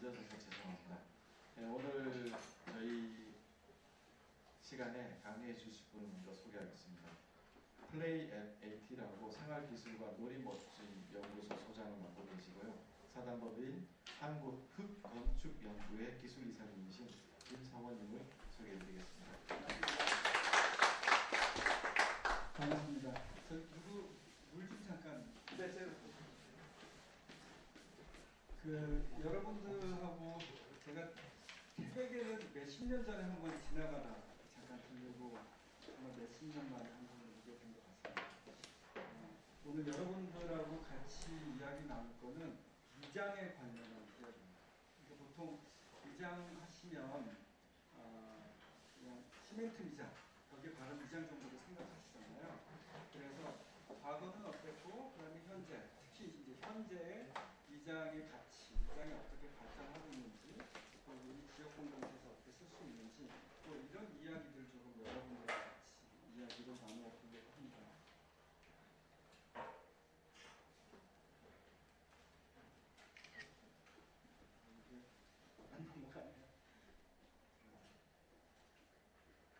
늦어져서 죄송합니다. 네, 오늘 저희 시간에 강의해 주실 분을 먼저 소개하겠습니다. 플레이 앱 AT라고 생활기술과 놀이멋진 연구소 소장을 맡고 계시고요. 사단법인 한국흙건축연구회 기술이사님이신 김성원님을 소개해 드리겠습니다. 반갑습니다. 저 누구 물좀 잠깐. 네, 제가 그 여러분들 10년 전에 한 번 지나가다 잠깐 들리고 아마 몇십 년 만에 한 번 오게 된 것 같습니다. 어, 오늘 여러분들하고 같이 이야기 나눌 거는 위장에 관련한 이야기입니다. 보통 위장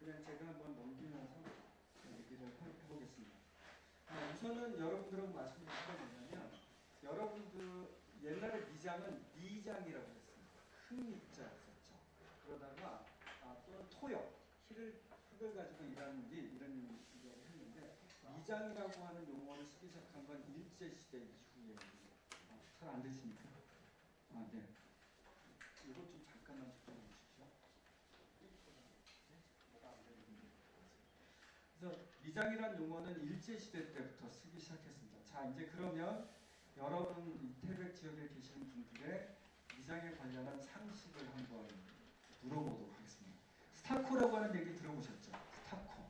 그냥 제가 한번 넘기면서 얘기를 해- 해보겠습니다. 아, 우선은 여러분들하고 말씀드릴 게 뭐냐면 여러분들 옛날에 미장은 미장이라고 했습니다. 큰 미자였었죠. 그러다가 아, 또는 토역, 힐을, 흙을 가지고 일하는 일 이런 얘기를 했는데 미장이라고 하는 용어를 쓰기 시작한 건 일제시대 이후에 어, 잘안 되십니까? 아, 네. 이거 좀 잠깐만 집중해 주십시오. 뭐가 안 되는데. 미장이란 용어는 일제 시대 때부터 쓰기 시작했습니다. 자, 이제 그러면 여러분 이 태백 지역에 계시는 분들의 미장에 관련한 상식을 한번 물어보도록 하겠습니다. 스타코라고 하는 얘기 들어보셨죠? 스타코,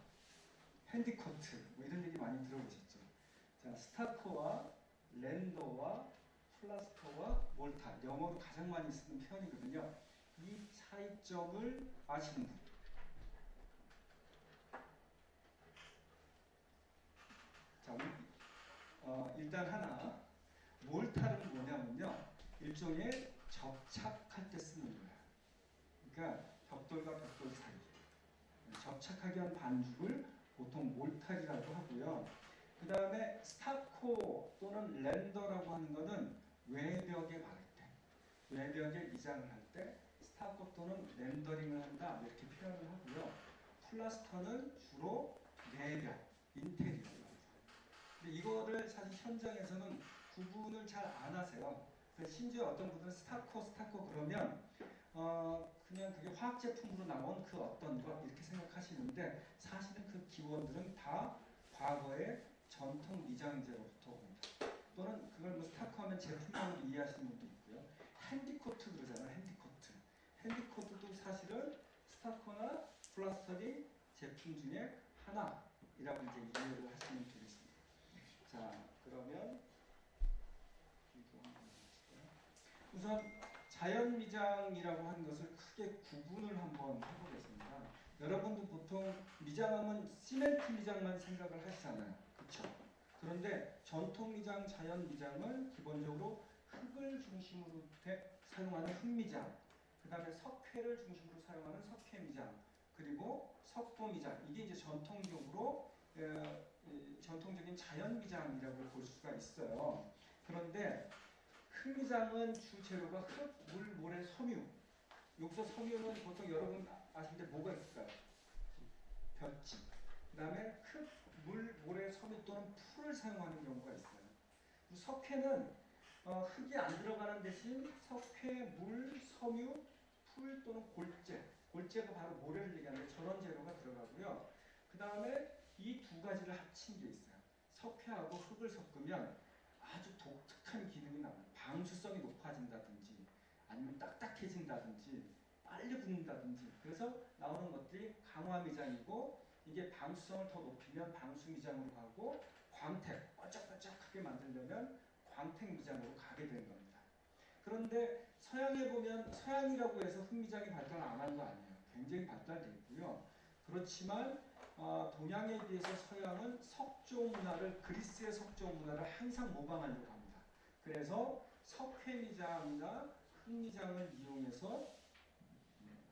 핸디코트 뭐 이런 얘기 많이 들어보셨죠? 자, 스타코와 render와 plaster와 mortar 영어로 가장 많이 쓰는 표현이거든요. 이 차이점을 아시는 분? 자, 우리, 어, 일단 하나 mortar는 뭐냐면요 일종의 접착할 때 쓰는 거예요. 그러니까 벽돌과 벽돌 사이 접착하게 한 반죽을 보통 mortar이라고 하고요. 그 다음에 stucco 또는 render라고 하는 것은 외벽에 바를 때, 외벽에 미장을 할 때 stucco 또는 rendering을 한다 이렇게 표현을 하고요. plaster는 주로 내벽, 인테리어입니다. 근데 이거를 사실 현장에서는 구분을 잘 안 하세요. 그래서 심지어 어떤 분들은 stucco, stucco 그러면 어 그냥 그게 화학 제품으로 나온 그 어떤 것 이렇게 생각하시는데 사실은 그 기원들은 다 과거의 전통 미장재로부터 옵니다. 또는 그걸 뭐 stucco 하면 제품으로 이해하시는 분도 있고요. 핸디코트 그러잖아요. 핸디코트. 핸디코트도 사실은 stucco나 plaster류 제품 중에 하나이라고 이제 이해를 하시면 되겠습니다. 자, 그러면? 우선 자연미장이라고 하는 것을 크게 구분을 한번 해보겠습니다. 여러분도 보통 미장하면 시멘트 미장만 생각을 하시잖아요. 그렇죠? 그런데 전통 미장, 자연 미장은 기본적으로 흙을 중심으로 돼- 사용하는 흙미장, 그 다음에 석회를 중심으로 사용하는 석회미장, 그리고 석도미장 이게 이제 전통적으로 전통적인 자연미장이라고 볼 수가 있어요. 그런데 흙미장은 주 재료가 흙, 물, 모래, 섬유. 여기서 섬유는 보통 여러분 아시는데 뭐가 있을까요? 볕집. 그 다음에 흙, 물, 모래, 섬유 또는 풀을 사용하는 경우가 있어요. 석회는 어, 흙이 안 들어가는 대신 석회, 물, 섬유, 풀 또는 골재. 골재가 바로 모래를 얘기하는데 저런 재료가 들어가고요. 그 다음에 이 두 가지를 합친 게 있어요. 석회하고 흙을 섞으면 아주 독특한 기능이 나와요. 방수성이 높아진다든지 아니면 딱딱해진다든지 빨리 굳는다든지 그래서 나오는 것들이 강화미장이고 이게 방수성을 더 높이면 방수미장으로 가고 광택, 번쩍번쩍하게 만들려면 광택미장으로 가게 되는 겁니다. 그런데 서양에 보면 서양이라고 해서 흑미장이 발달 안 한 거 아니에요. 굉장히 발달돼 있고요. 그렇지만 어, 동양에 비해서 서양은 석조 문화를 그리스의 석조 문화를 항상 모방하려고 합니다. 그래서 석회미장이나 흑미장을 이용해서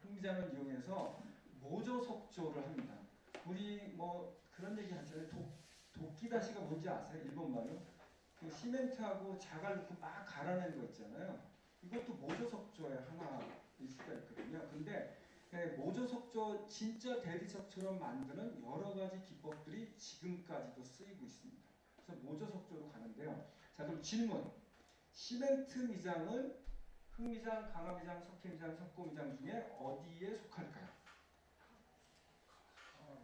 흑미장을 이용해서 모조 속조를 합니다. 우리 뭐 그런 얘기 하잖아요. 도, 도끼다시가 뭔지 아세요? 일본 말로? 그 시멘트하고 자갈 넣고 막 갈아낸 거 있잖아요. 이것도 모조 속조의 하나일 수가 있거든요. 근데 예, 모조 속조 진짜 대리석처럼 만드는 여러 가지 기법들이 지금까지도 쓰이고 있습니다. 그래서 모조 속조로 가는데요. 자 그럼 질문. 시멘트 미장은 흙미장, 강화미장, 석회미장, 석고미장 중에 어디에 속할까요?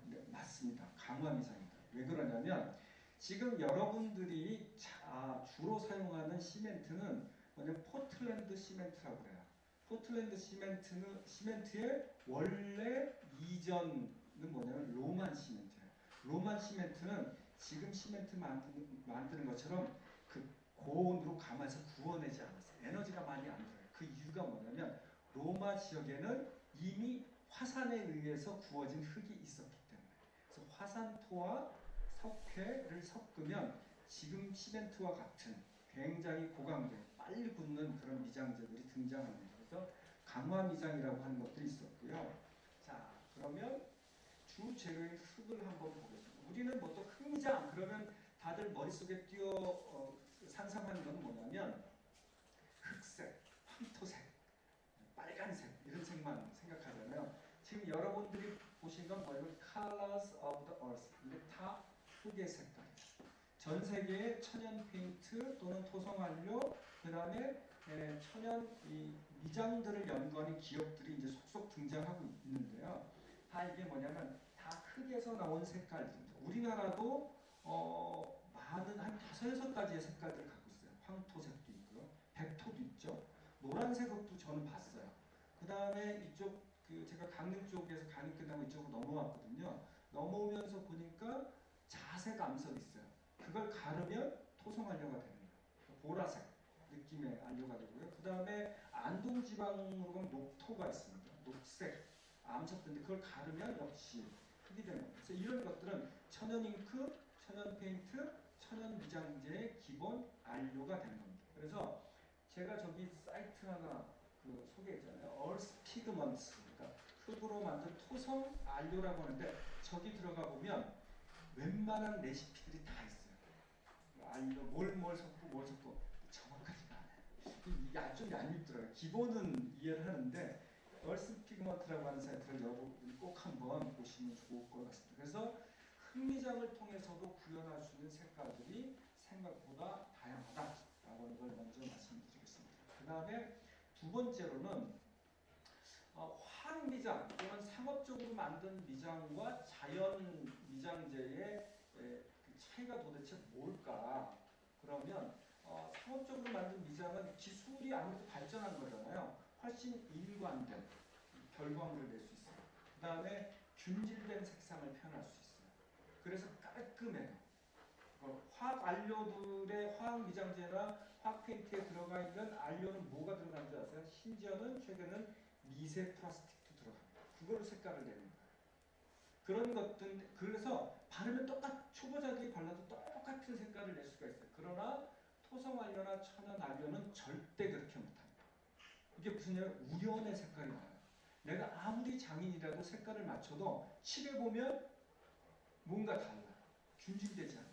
네, 맞습니다. 강화미장입니다. 왜 그러냐면 지금 여러분들이 자, 주로 사용하는 시멘트는 뭐냐면 포틀랜드 시멘트라고 그래요. 포틀랜드 시멘트는 시멘트의 원래 이전은 뭐냐면 로만 시멘트예요. 로만 시멘트는 지금 시멘트 만드는, 만드는 것처럼 그 고온으로 감아서 구워내지 않았어요. 에너지가 많이 안 들어요. 그 이유가 뭐냐면 로마 지역에는 이미 화산에 의해서 구워진 흙이 있었기 때문에 그래서 화산토와 석회를 섞으면 지금 시멘트와 같은 굉장히 고강도 빨리 굳는 그런 미장제들이 등장합니다. 그래서 강화 미장이라고 하는 것들이 있었고요. 자 그러면 주 재료인 흙을 한번 보겠습니다. 우리는 뭐또 흙미장 그러면 다들 머릿속에 띄어 어, 상상하는 건 뭐냐면 흑색, 황토색, 빨간색 이런 색만 생각하잖아요. 지금 여러분들이 보신 건 뭐냐면 Colors of the Earth 이게 다 흙의 색깔이에요. 전 세계의 천연 페인트 또는 토성 완료 그 다음에 에, 천연 이 미장들을 연구하는 기업들이 이제 속속 등장하고 있는데요. 다 이게 뭐냐면 다 흙에서 나온 색깔들입니다. 우리나라도 어, 많은 한 다섯 여섯 가지의 색깔들을 갖고 있어요. 황토색도 있고요, 백토도 있죠. 노란색 흙도 저는 봤어요. 그 다음에 이쪽 그 제가 강릉 쪽에서 강의 끝나고 이쪽으로 넘어왔거든요. 넘어오면서 보니까 자색 암석이 있어요. 그걸 가르면 토성 안료가 되는 거예요. 보라색 느낌의 안료가 되고요. 그 다음에 안동 지방으로 가면 녹토가 있습니다. 녹색 암석인데 그걸 가르면 역시 흙이 되는 거예요. 그래서 이런 것들은 천연 잉크, 천연 페인트, 천연 미장제의 기본 안료가 되는 겁니다. 그래서 제가 저기 사이트 하나 그 소개했잖아요. Earth Pigments, 그러니까 흙으로 만든 토성 안료라고 하는데 저기 들어가 보면 웬만한 레시피들이 다 있어요. 안료 섞고 뭘 섞고 정확하지가 않아요. 야, 좀 얄밉더라고요. 기본은 이해를 하는데 얼스 피그먼트라고 하는 사이트를 여러분 꼭 한번 보시면 좋을 것 같습니다. 그래서 흑미장을 통해서도 구현할 수 있는 색깔들이 생각보다 다양하다라고 하는 걸 먼저 말씀드리겠습니다. 그 다음에 두 번째로는 어, 화학 미장 또는 상업적으로 만든 미장과 자연 미장제의 에, 그 차이가 도대체 뭘까? 그러면 어, 상업적으로 만든 미장은 기술이 아무래도 발전한 거잖아요. 훨씬 일관된 결과물을 낼 수 있어요. 그 다음에 균질된 색상을 표현할 수 있어요. 그래서 깔끔해요. 어, 화학 안료들의 화학 미장제나 화학 페인트에 들어가 있는 안료는 뭐가 들어간 줄 아세요? 심지어는 최근은 미세 플라스틱도 들어갑니다. 그걸로 색깔을 내는 거예요. 그런 것들 그래서 바르면 똑같 초보자들이 발라도 똑같은 색깔을 낼 수가 있어요. 그러나 토성 안료나 천연 안료는 절대 그렇게 못합니다. 이게 무슨 일 우연의 색깔이 나요. 내가 아무리 장인이라도 색깔을 맞춰도 칠해 보면 뭔가 달라. 균질되지 않아.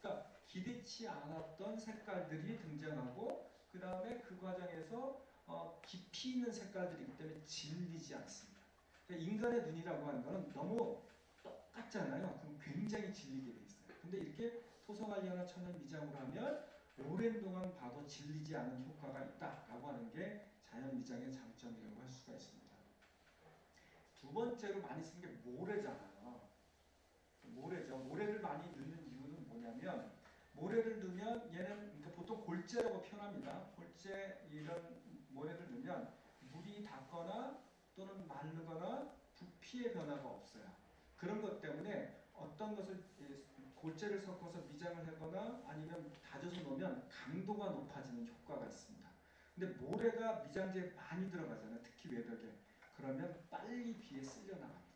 그러니까 기대치 않았던 색깔들이 등장하고 그 다음에 그 과정에서 어, 깊이 있는 색깔들이기 때문에 질리지 않습니다. 그러니까 인간의 눈이라고 하는 거는 너무 똑같잖아요. 그럼 굉장히 질리게 돼 있어요. 근데 이렇게 토성알리아나 천연 미장으로 하면 오랜 동안 봐도 질리지 않은 효과가 있다라고 하는 게 자연 미장의 장점이라고 할 수가 있습니다. 두 번째로 많이 쓰는 게 모래잖아요. 모래죠. 모래를 많이 넣는 이유는 뭐냐면 모래를 넣으면 얘는 그러니까 보통 골재라고 표현합니다. 골재 이런 모래를 넣으면 물이 닿거나 또는 마르거나 부피의 변화가 없어요. 그런 것 때문에 어떤 것을 골재를 섞어서 미장을 하거나 아니면 다져서 놓으면 강도가 높아지는 효과가 있습니다. 근데 모래가 미장제에 많이 들어가잖아요. 특히 외벽에. 그러면 빨리 비에 쓸려 나갑니다.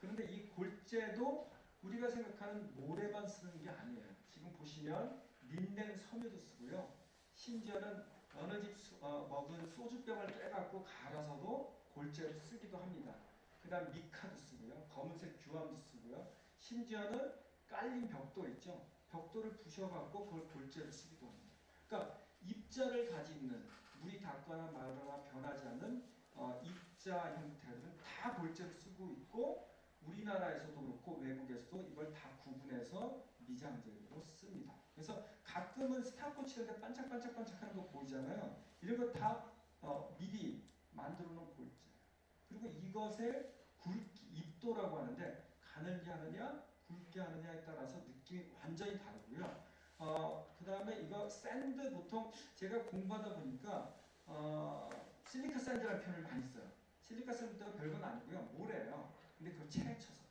그런데 이 골재도 우리가 생각하는 모래만 쓰는 게 아니에요. 지금 보시면 린넨 섬유도 쓰고요. 심지어는 어느 집 수- 어, 먹은 소주병을 빼갖고 갈아서도 골재로 쓰기도 합니다. 그 다음 미카도 쓰고요. 검은색 규암도 쓰고요. 심지어는 깔린 벽돌 있죠. 벽돌을 부셔갖고 그걸 골재로 쓰기도 합니다. 그러니까 입자를 가지고 있는 물이 닿거나 말거나 변하지 않는 어, 입자 형태들은 다 골재로 쓰고 있고 우리나라에서도 그렇고 외국에서도 이걸 다 구분해서 미장재로 씁니다. 그래서 가끔은 stucco 칠때 반짝반짝반짝하는 거 보이잖아요. 이런 거다 어, 미리 만들어 놓은 골재. 그리고 이것의 굵기, 입도라고 하는데 가늘게 하느냐, 굵게 하느냐에 따라서 느낌이 완전히 다르고요. 어, 그 다음에 이거 sand 보통 제가 공부하다 보니까 어, 실리카 샌드라는 표현을 많이 써요. 실리카 샌드가 별건 아니고요. 모래예요. 근데 그걸 채쳐서 봐요.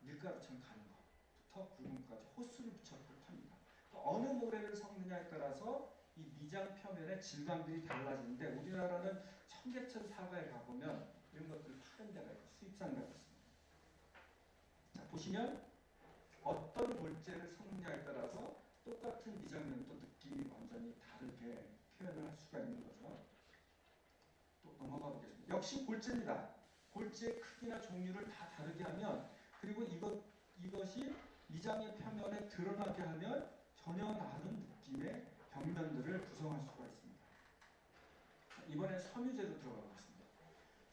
밀가루처럼 가는 거부터 굵은 것까지 호수를 붙여서 팝니다. 또 어느 모래를 섞느냐에 따라서 이 미장 표면의 질감들이 달라지는데 우리나라는 청계천 사과에 가보면 이런 것들 파는 데가 있고 수입상가가 있습니다. 자 보시면 어떤 골재를 섞느냐에 따라서 똑같은 미장면도 느낌이 완전히 다르게 표현을 할 수가 있는 거죠. 또 넘어가 보겠습니다. 역시 골재입니다. 골재의 크기나 종류를 다 다르게 하면 그리고 이것 이것이 미장의 표면에 드러나게 하면 전혀 다른 느낌의 벽면들을 구성할 수가 있습니다. 자, 이번에 섬유제로 들어가 보겠습니다.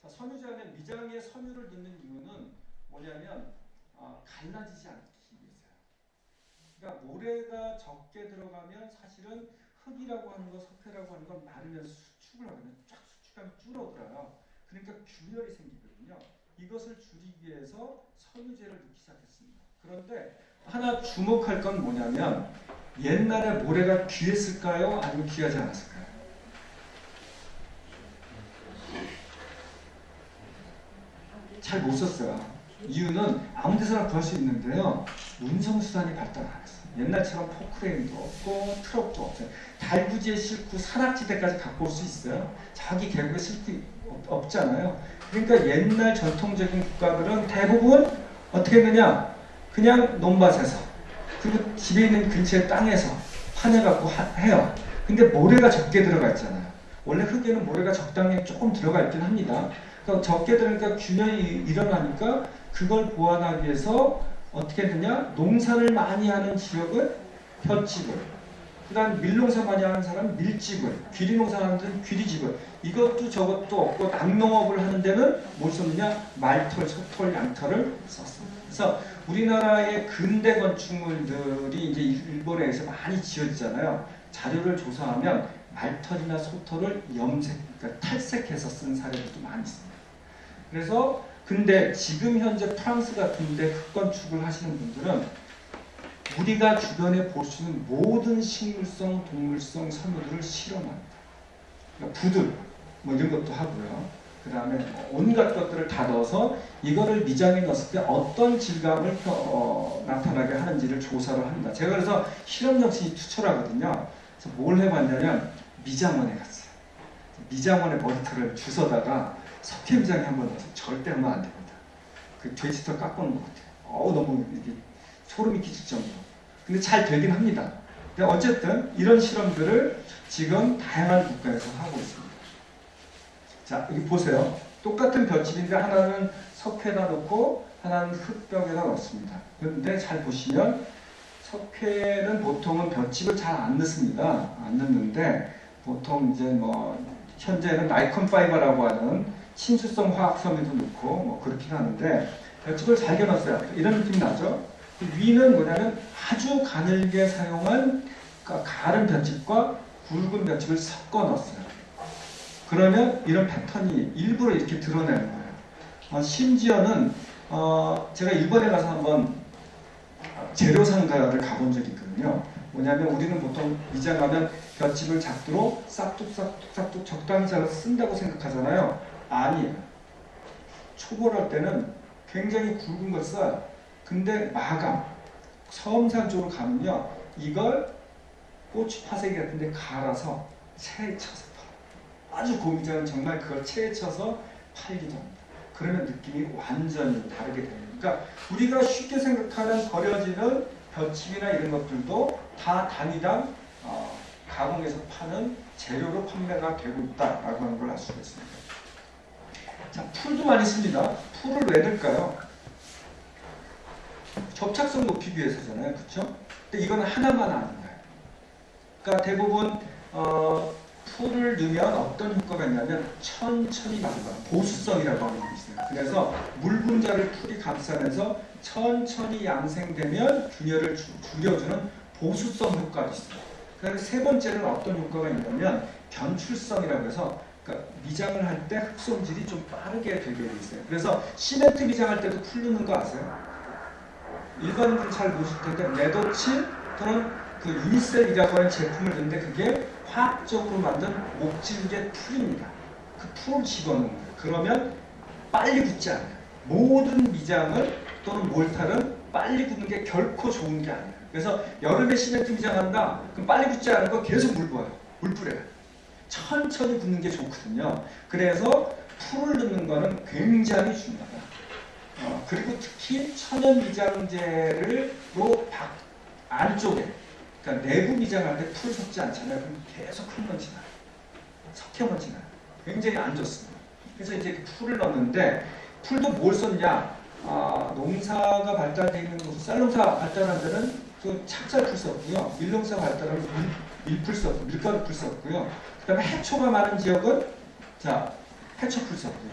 자, 섬유제 안에 미장에 섬유를 넣는 이유는 뭐냐면 어, 갈라지지 않기 위해서요. 그러니까 모래가 적게 들어가면 사실은 흙이라고 하는 거, 석회라고 하는 건 마르면 수축을 하면 쫙 수축하면 줄어들어요. 그러니까 균열이 생기거든요. 이것을 줄이기 위해서 섬유제를 넣기 시작했습니다. 그런데 하나 주목할 건 뭐냐면 옛날에 모래가 귀했을까요? 아니면 귀하지 않았을까요? 잘 못 썼어요. 이유는 아무 데서나 구할 수 있는데요. 운송수단이 발달 안 했어요. 옛날처럼 포크레인도 없고 트럭도 없어요. 달구지에 싣고 산악지대까지 갖고 올 수 있어요. 자기 계곡에 싣고 없- 없잖아요. 그러니까 옛날 전통적인 국가들은 대부분 어떻게 했느냐? 그냥 논밭에서 그리고 집에 있는 근처의 땅에서 파내갖고 하- 해요. 근데 모래가 적게 들어가 있잖아요. 원래 흙에는 모래가 적당히 조금 들어가 있긴 합니다. 그러니까 적게 들어가니까 균열이 일어나니까 그걸 보완하기 위해서 어떻게 했느냐? 농사를 많이 하는 지역은 볏집을, 그 다음 밀농사 많이 하는 사람은 밀집을, 귀리농사 하는 데는 귀리집을, 이것도 저것도 없고 낙농업을 하는 데는 뭘 썼느냐? 말털, 소털, 양털을 썼습니다. 그래서 우리나라의 근대 건축물들이 이제 일본에서 많이 지어지잖아요. 자료를 조사하면 말털이나 소털을 염색, 그러니까 탈색해서 쓴 사례들도 많이 있습니다. 그래서 근데 지금 현재 프랑스 같은데 흙건축을 하시는 분들은 우리가 주변에 볼 수 있는 모든 식물성, 동물성 섬유들을 실험합니다. 그러니까 부들 뭐 이런 것도 하고요. 그 다음에 온갖 것들을 다 넣어서 이거를 미장에 넣었을 때 어떤 질감을 표- 어, 나타나게 하는지를 조사를 합니다. 제가 그래서 실험 정신이 투철하거든요. 그래서 뭘 해봤냐면 미장원에 갔어요. 미장원에 머리털을 주워다가 석회 미장에 한번 절대 하면 안 됩니다. 그 돼지털 깎아놓은 것 같아요. 어우 너무 이게 소름이 끼칠 정도로. 근데 잘 되긴 합니다. 근데 어쨌든 이런 실험들을 지금 다양한 국가에서 하고 있습니다. 자, 여기 보세요. 똑같은 볏집인데 하나는 석회에다 넣고 하나는 흙벽에다 넣습니다. 그런데 잘 보시면 석회는 보통은 볏집을 잘 안 넣습니다. 안 넣는데 보통 이제 뭐 현재는 나이콘 파이버라고 하는 친수성 화학 섬유도 넣고 뭐 그렇긴 하는데 볏집을 잘게 넣었어요. 이런 느낌이 나죠? 그 위는 뭐냐면 아주 가늘게 사용한 그러니까 가른 볏집과 굵은 볏집을 섞어 넣었어요. 그러면 이런 패턴이 일부러 이렇게 드러내는 거예요. 어, 심지어는 어, 제가 일본에 가서 한번 재료 상가를 가본 적이 있거든요. 뭐냐면 우리는 보통 미장하면 볏집을 작두로 싹둑싹둑싹둑 적당히 잘라서 쓴다고 생각하잖아요. 아니에요. 초벌할 때는 굉장히 굵은 걸 써요. 근데 마감, 섬산 쪽으로 가면요. 이걸 고추 파쇄기 같은 데 갈아서 채쳐서 팔아요. 아주 고미장은 정말 그걸 채쳐서 팔기도 합니다. 그러면 느낌이 완전히 다르게 됩니다. 그러니까 우리가 쉽게 생각하는 버려지는 볏집이나 이런 것들도 다 단위당 어, 가공해서 파는 재료로 판매가 되고 있다라고 하는 걸 알 수가 있습니다. 자, 풀도 많이 씁니다. 풀을 왜 넣을까요? 접착성 높이기 위해서잖아요. 그렇죠? 근데 이건 하나만 아는 거예요. 그러니까 대부분 어, 풀을 넣으면 어떤 효과가 있냐면 천천히 말라 보수성이라고 하는 게 있어요. 그래서 물 분자를 풀이 감싸면서 천천히 양생되면 균열을 주- 줄여주는 보수성 효과가 있어요. 그다음에 세 번째는 어떤 효과가 있냐면 견출성이라고 해서 그러니까 미장을 할 때 흙손질이 좀 빠르게 되게 돼 있어요. 그래서 시멘트 미장할 때도 풀 넣는 거 아세요? 일반인들은 잘 모르실 텐데 레더칠 또는 그 유니셀이라고 하는 제품을 넣는데 그게 화학적으로 만든 목질의 풀입니다. 그 풀을 집어넣는 거예요. 그러면 빨리 굳지 않아요. 모든 미장을 또는 몰탈은 빨리 굳는 게 결코 좋은 게 아니에요. 그래서 여름에 시멘트 미장한다? 그럼 빨리 굳지 않은 거 계속 물 부어요. 물 뿌려요. 천천히 굳는 게 좋거든요. 그래서 풀을 넣는 거는 굉장히 중요하다. 어, 그리고 특히 천연 미장재로 밖 안쪽에 그러니까 내부 미장할 때풀 섞지 않잖아요. 그럼 계속 흙먼지 나요. 석회 먼지 나요. 굉장히 안 좋습니다. 그래서 이제 그 풀을 넣는데 풀도 뭘 썼냐? 아, 농사가 발달되어 있는 곳, 쌀농사 발달한 데는 그 찹쌀풀 썼고요. 밀농사 발달한 밀, 밀풀 썼고, 밀가루 풀 썼고요. 그 다음에 해초가 많은 지역은 자, 해초풀 썼고요.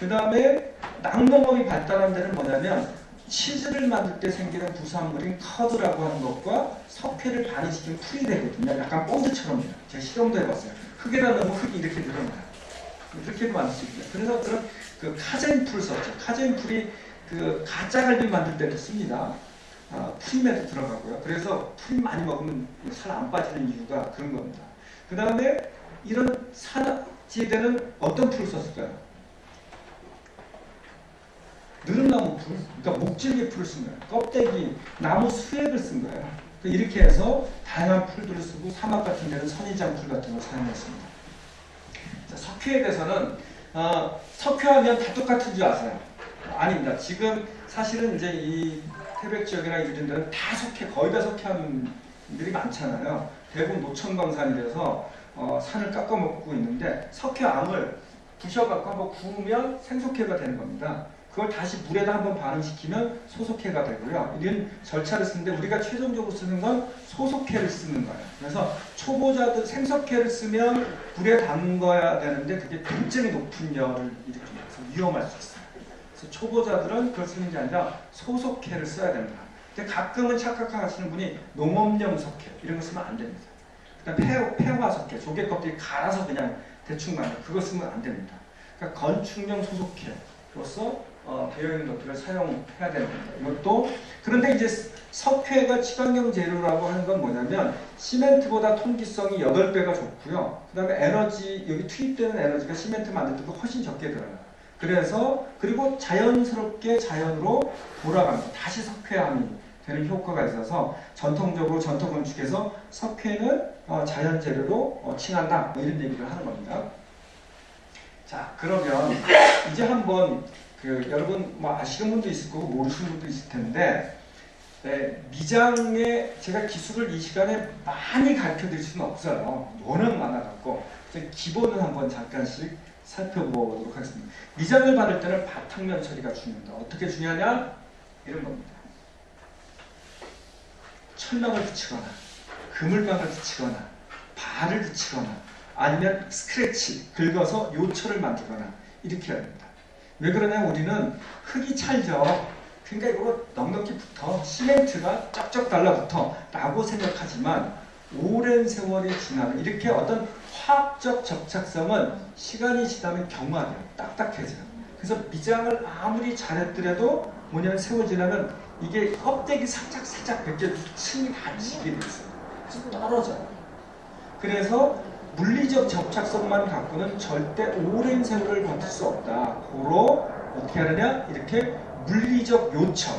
그 다음에 낙농업이 발달한 데는 뭐냐면 치즈를 만들 때 생기는 부산물인 커드라고 하는 것과 석회를 반응시키면 풀이 되거든요. 약간 본드처럼. 제가 실험도 해봤어요. 흙에다 넣으면 흙이 이렇게 늘어나요. 이렇게도 만들 수 있고요. 그래서 그런 그 카제인 풀 썼죠. 카제인 풀이 그 가짜 갈비 만들 때도 씁니다. 아, 프림에도 들어가고요. 그래서 풀 많이 먹으면 살 안 빠지는 이유가 그런 겁니다. 그 다음에 이런 산지에는 어떤 풀을 썼을까요? 느릅나무 풀, 그러니까 목질계 풀을 쓴 거예요. 껍데기, 나무 수액을 쓴 거예요. 그 이렇게 해서 다양한 풀들을 쓰고 사막 같은 데는 선인장 풀 같은 걸 사용했습니다. 자, 석회에 대해서는 어, 석회하면 다 똑같은 줄 아세요? 아닙니다. 지금 사실은 이제 이 태백 지역이나 이런 데는 다 석회, 거의 다 석회하는 분들이 많잖아요. 대부분 노천광산이라서 어, 산을 깎아먹고 있는데 석회암을 부셔갖고 한번 구우면 생석회가 되는 겁니다. 그걸 다시 물에다 한번 반응시키면 소속회가 되고요. 이런 절차를 쓰는데 우리가 최종적으로 쓰는 건 소속회를 쓰는 거예요. 그래서 초보자들 생석회를 쓰면 불에 담궈야 되는데 그게 굉장히 높은 열을 일으키면서 위험할 수 있어요. 그래서 초보자들은 그걸 쓰는 게 아니라 소속회를 써야 됩니다. 근데 가끔은 착각하시는 분이 농업용 석회 이런 거 쓰면 안 됩니다. 그다음 폐, 폐화석회 조개 껍데기 갈아서 그냥 대충 만들 그거 쓰면 안 됩니다. 그러니까 건축용 소속회로서 어, 되어 있는 것들을 사용해야 되는 겁니다. 이것도 그런데 이제 석회가 친환경 재료라고 하는 건 뭐냐면 시멘트보다 통기성이 8배가 좋고요. 그 다음에 에너지 여기 투입되는 에너지가 시멘트 만들 때보다 훨씬 적게 들어요. 그래서 그리고 자연스럽게 자연으로 돌아갑니다. 다시 석회암이 되는 효과가 있어서 전통적으로 전통 건축에서 석회는 어, 자연 재료로 어, 칭한다 뭐 이런 얘기를 하는 겁니다. 자 그러면 이제 한번 그 여러분 뭐 아시는 분도 있을 거고 모르시는 분도 있을 텐데 네, 미장에 제가 기술을 이 시간에 많이 가르쳐 드릴 수는 없어요. 워낙 많아갖고 기본을 한번 잠깐씩 살펴보도록 하겠습니다. 미장을 받을 때는 바탕면 처리가 중요합니다. 어떻게 중요하냐? 이런 겁니다. 철망을 붙이거나 그물망을 붙이거나 발을 붙이거나 아니면 스크래치 긁어서 요철을 만들거나 이렇게 해야 됩니다. 왜 그러냐? 우리는 흙이 찰져 그러니까 이거 넉넉히 붙어. 시멘트가 쩍쩍 달라붙어. 라고 생각하지만 오랜 세월이 지나면 이렇게 어떤 화학적 접착성은 시간이 지나면 경화돼요. 딱딱해져요. 그래서 미장을 아무리 잘했더라도 뭐냐면 세월 지나면 이게 껍데기 살짝 살짝 벗겨 층이 다 지게 돼 있어요 그래서 떨어져요 그래서 물리적 접착성만 갖고는 절대 오랜 세월을 버틸 수 없다. 고로 어떻게 하느냐? 이렇게 물리적 요청,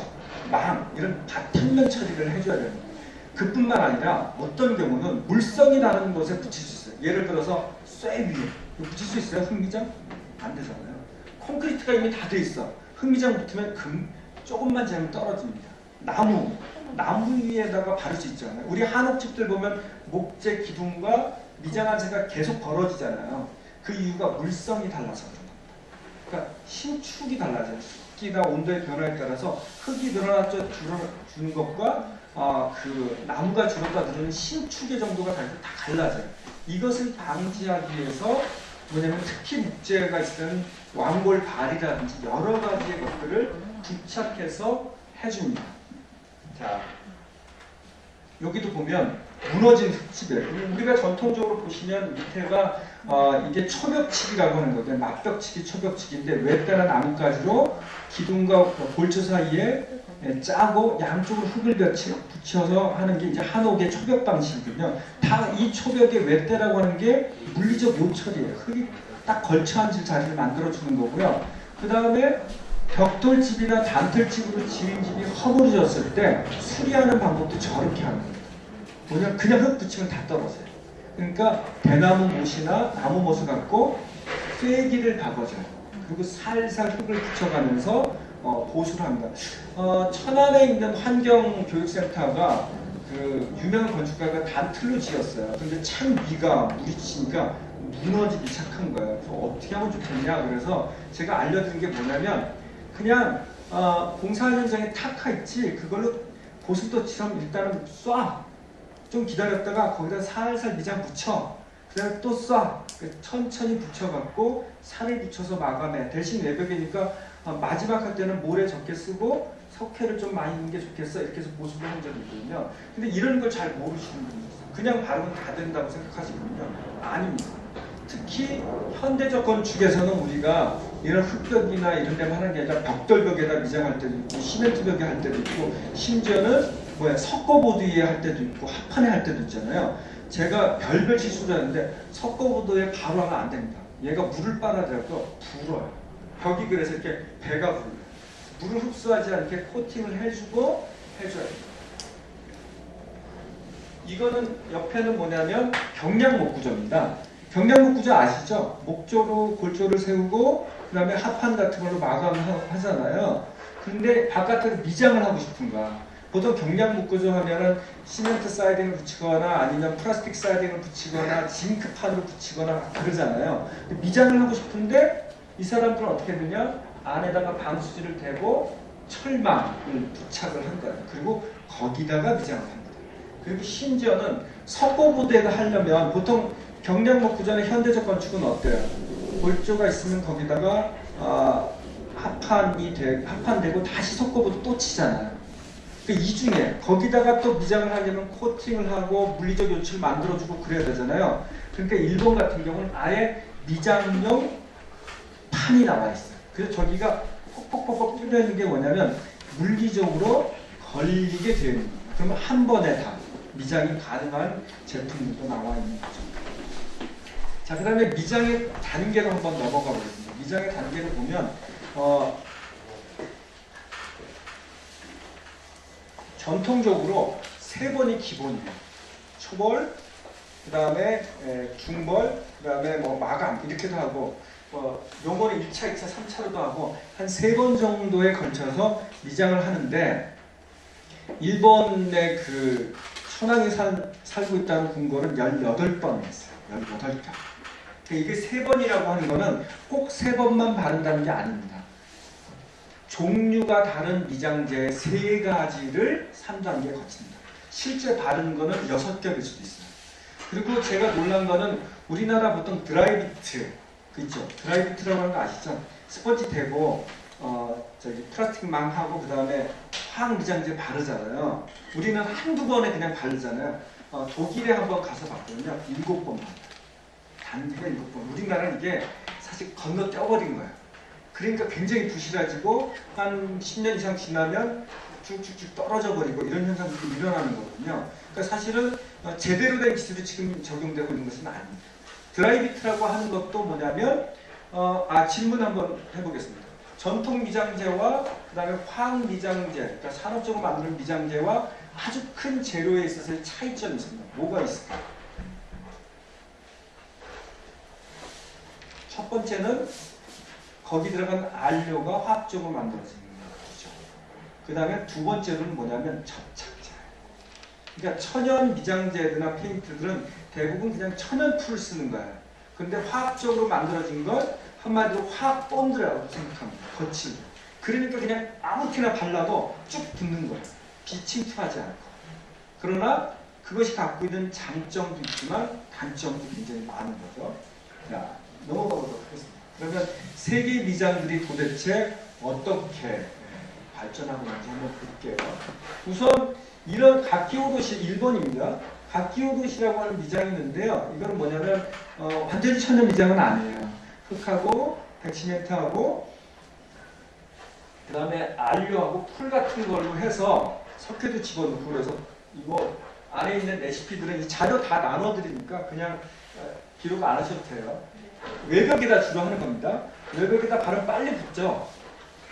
망 이런 바탕면 처리를 해줘야 됩니다. 그뿐만 아니라 어떤 경우는 물성이 나는 곳에 붙일 수 있어요. 예를 들어서 쇠 위에 붙일 수 있어요? 흙미장? 안 되잖아요. 콘크리트가 이미 다 돼 있어. 흙미장 붙으면 금 조금만 재면 떨어집니다. 나무, 나무 위에다가 바를 수 있잖아요. 우리 한옥집들 보면 목재 기둥과 미장한제가 계속 벌어지잖아요. 그 이유가 물성이 달라서 그런 겁니다. 그러니까 신축이 달라져요. 습기나 온도의 변화에 따라서 흙이 늘어나 주는 것과 아, 그 나무가 줄었다 늘어는 신축의 정도가 다 달라져요. 이것을 방지하기 위해서 뭐냐면 특히 목재가 있으면 왕골 발이라든지 여러 가지의 것들을 부착해서 해줍니다. 자, 여기도 보면 무너진 흙집이에요. 우리가 전통적으로 보시면 밑에가 어, 이게 초벽치기라고 하는 거거든요. 막벽치기, 초벽치기인데 외따나 나뭇가지로 기둥과 골조 사이에 예, 짜고 양쪽으로 흙을 붙여서 하는 게 이제 한옥의 초벽 방식이거든요. 다 이 초벽의 외대라고 하는 게 물리적 요철이에요. 흙이 딱 걸쳐 앉을 자리를 만들어 주는 거고요. 그 다음에 벽돌집이나 단틀집으로 지은 집이 허물어졌을 때 수리하는 방법도 저렇게 하는 거예요. 뭐냐 그냥 흙 붙이면 다 떨어져요. 그러니까 대나무 못이나 나무 못을 갖고 쐐기를 박아줘요. 그리고 살살 흙을 붙여가면서 어, 보수를 합니다. 어, 천안에 있는 환경교육센터가 그 유명한 건축가가 단틀로 지었어요. 근데 찬 비가 물이 치니까 무너지기 시작한 거예요. 어떻게 하면 좋겠냐. 그래서 제가 알려드린 게 뭐냐면 그냥 어, 공사 현장에 탁하 있지 그걸로 고슴도치처럼 일단은 쏴. 좀 기다렸다가 거기다 살살 미장 붙여. 그 다음에 또 쏴. 천천히 붙여갖고 살을 붙여서 마감해. 대신 외벽이니까 어, 마지막 할 때는 모래 적게 쓰고 석회를 좀 많이 넣는 게 좋겠어 이렇게 해서 보수를 한 적이 있거든요. 근데 이런 걸 잘 모르시는 분이 있어요. 그냥 바르면 다 된다고 생각하시거든요. 아닙니다. 특히 현대적 건축에서는 우리가 이런 흙벽이나 이런 데만 하는 게 아니라 벽돌벽에다 미장할 때도 있고 시멘트 벽에 할 때도 있고 심지어는 뭐야 석고보드 위에 할 때도 있고 합판에 할 때도 있잖아요. 제가 별별 실수를 하는데 석고보드에 바로 하면 안 됩니다. 얘가 물을 빨아들여서 불어요. 벽이 그래서 이렇게 배가 불러요. 물을 흡수하지 않게 코팅을 해주고 해줘야 돼요. 이거는 옆에는 뭐냐면 경량 목구조입니다. 경량목 구조 아시죠? 목조로 골조를 세우고 그 다음에 합판 같은 걸로 마감하잖아요. 근데 바깥으로 미장을 하고 싶은 거야. 보통 경량목 구조 하면은 시멘트 사이딩을 붙이거나 아니면 플라스틱 사이딩을 붙이거나 징크판으로 붙이거나 그러잖아요. 미장을 하고 싶은데 이 사람들은 어떻게 되냐? 안에다가 방수지를 대고 철망을 부착을 한 거예요. 그리고 거기다가 미장을 합니다. 그리고 심지어는 석고부대가 하려면 보통 경량목 구전의 현대적 건축은 어때요? 골조가 있으면 거기다가 어, 합판이 되, 합판되고 다시 석고부도 또 치잖아요. 그이 중에 거기다가 또 미장을 하려면 코팅을 하고 물리적 요체를 만들어주고 그래야 되잖아요. 그러니까 일본 같은 경우는 아예 미장용 판이 나와 있어요. 그래서 저기가 퍽퍽퍽퍽 뚫려 있는 게 뭐냐면 물리적으로 걸리게 되어 있는 거예요. 그러면 한 번에 다 미장이 가능한 제품들도 나와 있는 거죠. 자, 그 다음에 미장의 단계로 한번 넘어가 보겠습니다. 미장의 단계를 보면 어, 전통적으로 세 번이 기본이에요. 초벌, 그 다음에 중벌, 그 다음에 뭐 마감 이렇게도 하고 뭐 요거는 1차, 2차, 3차로도 하고 한 세 번 정도에 걸쳐서 미장을 하는데 일본의 그 천황이 살, 살고 있다는 황거는 18번 했어요. 18번. 그러니까 이게 세 번이라고 하는 거는 꼭 세 번만 바른다는 게 아닙니다. 종류가 다른 미장재 세 가지를 3단계에 거칩니다. 실제 바른 거는 6겹일 수도 있어요. 그리고 제가 놀란 거는 우리나라 보통 드라이비트 그죠? 드라이비트라고 하는 거 아시죠? 스펀지 대고 어 저기 플라스틱 망 하고 그 다음에 화학 미장제 바르잖아요. 우리는 한두 번에 그냥 바르잖아요. 어, 독일에 한번 가서 봤거든요. 일곱 번 바르요 일곱 번. 우리나라는 이게 사실 건너 떼어버린 거예요. 그러니까 굉장히 부실해지고 한 10년 이상 지나면 쭉쭉쭉 떨어져 버리고 이런 현상들이 일어나는 거거든요. 그러니까 사실은 어, 제대로 된 기술이 지금 적용되고 있는 것은 아닙니다. 드라이비트라고 하는 것도 뭐냐면 어, 아 질문 한번 해보겠습니다. 전통 미장제와 그다음에 화학 미장제, 그러니까 산업적으로 만드는 미장제와 아주 큰 재료에 있어서의 차이점이 있습니다. 뭐가 있을까요? 첫 번째는 거기 들어간 안료가 화학적으로 만들어지는 거죠. 그 다음에 두 번째로는 뭐냐면 접착제. 그러니까 천연 미장제나 페인트들은 대부분 그냥 천연 풀을 쓰는 거예요. 근데 화학적으로 만들어진 걸 한마디로 화학 본드라고 생각합니다. 거칠. 그러니까 그냥 아무 때나 발라도 쭉 붙는 거예요. 빛이 투하지 않고. 그러나 그것이 갖고 있는 장점도 있지만 단점도 굉장히 많은 거죠. 자, 넘어가 보도록 하겠습니다. 그러면 세계 미장들이 도대체 어떻게 발전하고 있는지 한번 볼게요. 우선 이런 가키오도시 일본입니다. 가키오도시라고 하는 미장이 있는데요. 이거는 뭐냐면 어, 완전히 천연 미장은 아니에요. 흙하고 백시멘트하고 그 다음에 안료하고 풀 같은 걸로 해서 석회도 집어넣고 그래서 이거 안에 있는 레시피들은 이 자료 다 나눠드리니까 그냥 어, 기록 안 하셔도 돼요. 외벽에다 주로 하는 겁니다. 외벽에다 바로 빨리 붙죠.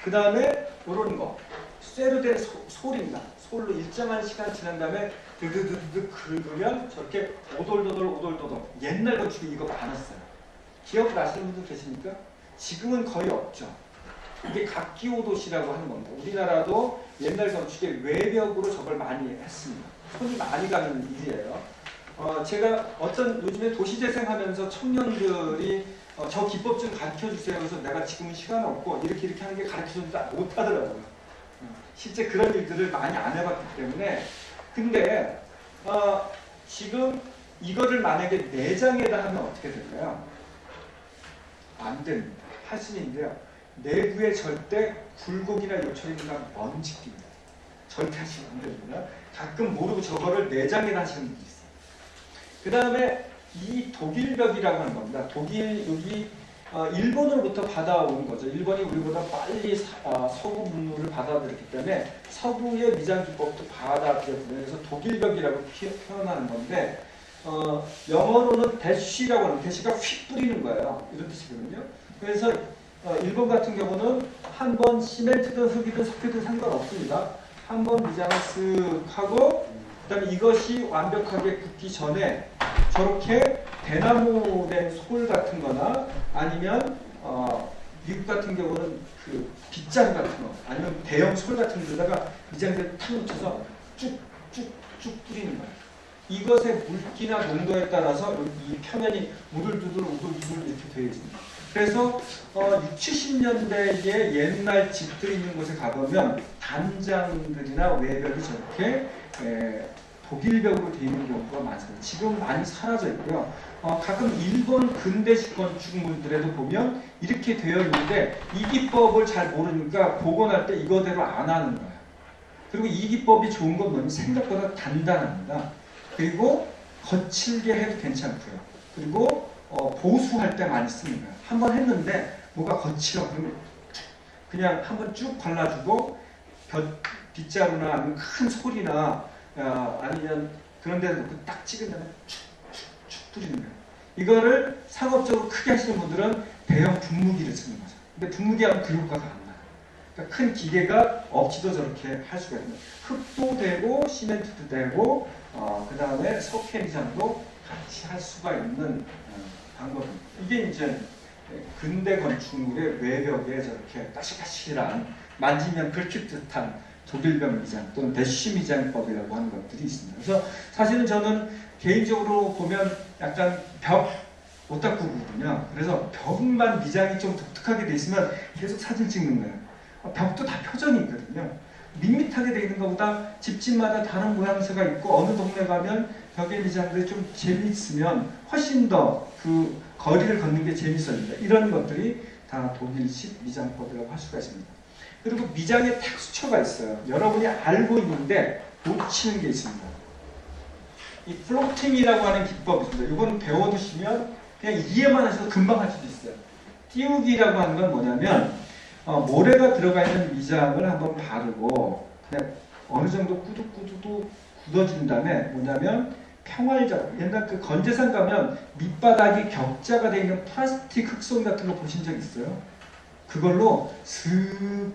그 다음에 이런 거 쇠로 된 소, 솔입니다. 솔로 일정한 시간 지난 다음에 드드드드 긁으면 저렇게 오돌도돌 오돌도돌 옛날 건축에 이거 많았어요. 기억나시는 분들 계십니까? 지금은 거의 없죠. 이게 각기오도시라고 하는 겁니다. 우리나라도 옛날 건축에 외벽으로 저걸 많이 했습니다. 손이 많이 가는 일이에요. 어, 제가 어떤 요즘에 도시재생하면서 청년들이 어, 저 기법 좀 가르쳐 주세요. 그래서 내가 지금은 시간 없고 이렇게 이렇게 하는 게 가르쳐 주는데 못 하더라고요. 어, 실제 그런 일들을 많이 안 해봤기 때문에 근데 어, 지금 이거를 만약에 내장에다 하면 어떻게 될까요? 안 됩니다. 있는데요. 내부에 절대 굴곡이나 요철이나 먼지 낍니다. 절대 하시면 안 됩니다. 가끔 모르고 저거를 내장에다 하시는 분이 있어요. 그 다음에 이 독일벽이라고 하는 겁니다. 독일 여기 어, 일본으로부터 받아온 거죠. 일본이 우리보다 빨리 사- 어, 서구 문물을 받아들였기 때문에 서구의 미장 기법도 받아들였거든요. 그래서 독일벽이라고 피- 표현하는 건데 어, 영어로는 대쉬라고 하는 대쉬가 휙 뿌리는 거예요. 이런 뜻이거든요. 그래서 어, 일본 같은 경우는 한 번 시멘트든 흙이든 석회든 상관없습니다. 한 번 미장을 쓱 하고 그다음에 이것이 완벽하게 굳기 전에 저렇게 대나무 된 솔 같은 거나 아니면 어, 미국 같은 경우는 그 빗장 같은 거 아니면 대형 솔 같은 데다가 미장대를 탁 묻혀서 쭉쭉쭉 뿌리는 거예요. 이것의 물기나 농도에 따라서 이 표면이 우들두들 우들두들 이렇게 되어 있습니다. 그래서 어, 6, 70년대의 옛날 집들이 있는 곳에 가보면 단장들이나 외벽이 저렇게 에, 독일벽으로 되어 있는 경우가 많습니다. 지금 많이 사라져 있고요. 어, 가끔 일본 근대식 건축물들에도 보면 이렇게 되어 있는데 이 기법을 잘 모르니까 복원할 때 이거대로 안 하는 거예요. 그리고 이 기법이 좋은 건 뭐냐면 생각보다 단단합니다. 그리고 거칠게 해도 괜찮고요. 그리고 어, 보수할 때 많이 씁니다. 한 번 했는데 뭐가 거칠어 그러면 그냥 한 번 쭉 발라주고 벼- 빗자루나 큰 소리나 어, 아니면 그런 데서 놓고 딱 찍은 다음에 축축축 뿌리는 거예요. 이거를 상업적으로 크게 하시는 분들은 대형 분무기를 쓰는 거죠. 근데 분무기 하면 그 효과가 안 나요. 그러니까 큰 기계가 없이도 저렇게 할 수가 있는. 흙도 되고 시멘트도 되고 어, 그 다음에 석회 미장도 같이 할 수가 있는 어, 방법입니다. 이게 이제 근대 건축물의 외벽에 저렇게 까실까실한 만지면 긁힐 듯한 독일벽 미장 또는 대쉬 미장법이라고 하는 것들이 있습니다. 그래서 사실은 저는 개인적으로 보면 약간 벽 오타쿠거든요. 그래서 벽만 미장이 좀 독특하게 돼 있으면 계속 사진 찍는 거예요. 어, 벽도 다 표정이 있거든요. 밋밋하게 돼 있는 것보다 집집마다 다른 모양새가 있고 어느 동네 가면 벽의 미장들이 좀 재미있으면 훨씬 더그 거리를 걷는 게 재밌어집니다. 이런 것들이 다 독일식 미장법이라고 할 수가 있습니다. 그리고 미장의 텍스처가 있어요. 여러분이 알고 있는데 놓치는 게 있습니다. 이 floating이라고 하는 기법이 있습니다. 이거는 배워두시면 그냥 이해만 하셔도 금방 할 수도 있어요. 띄우기라고 하는 건 뭐냐면 어, 모래가 들어가 있는 미장을 한번 바르고 그냥 어느 정도 꾸둑꾸둑 굳어진 다음에 뭐냐면 평활적 옛날 그 건재산 가면 밑바닥이 격자가 되어 있는 플라스틱 흑손 같은 거 보신 적 있어요? 그걸로 슥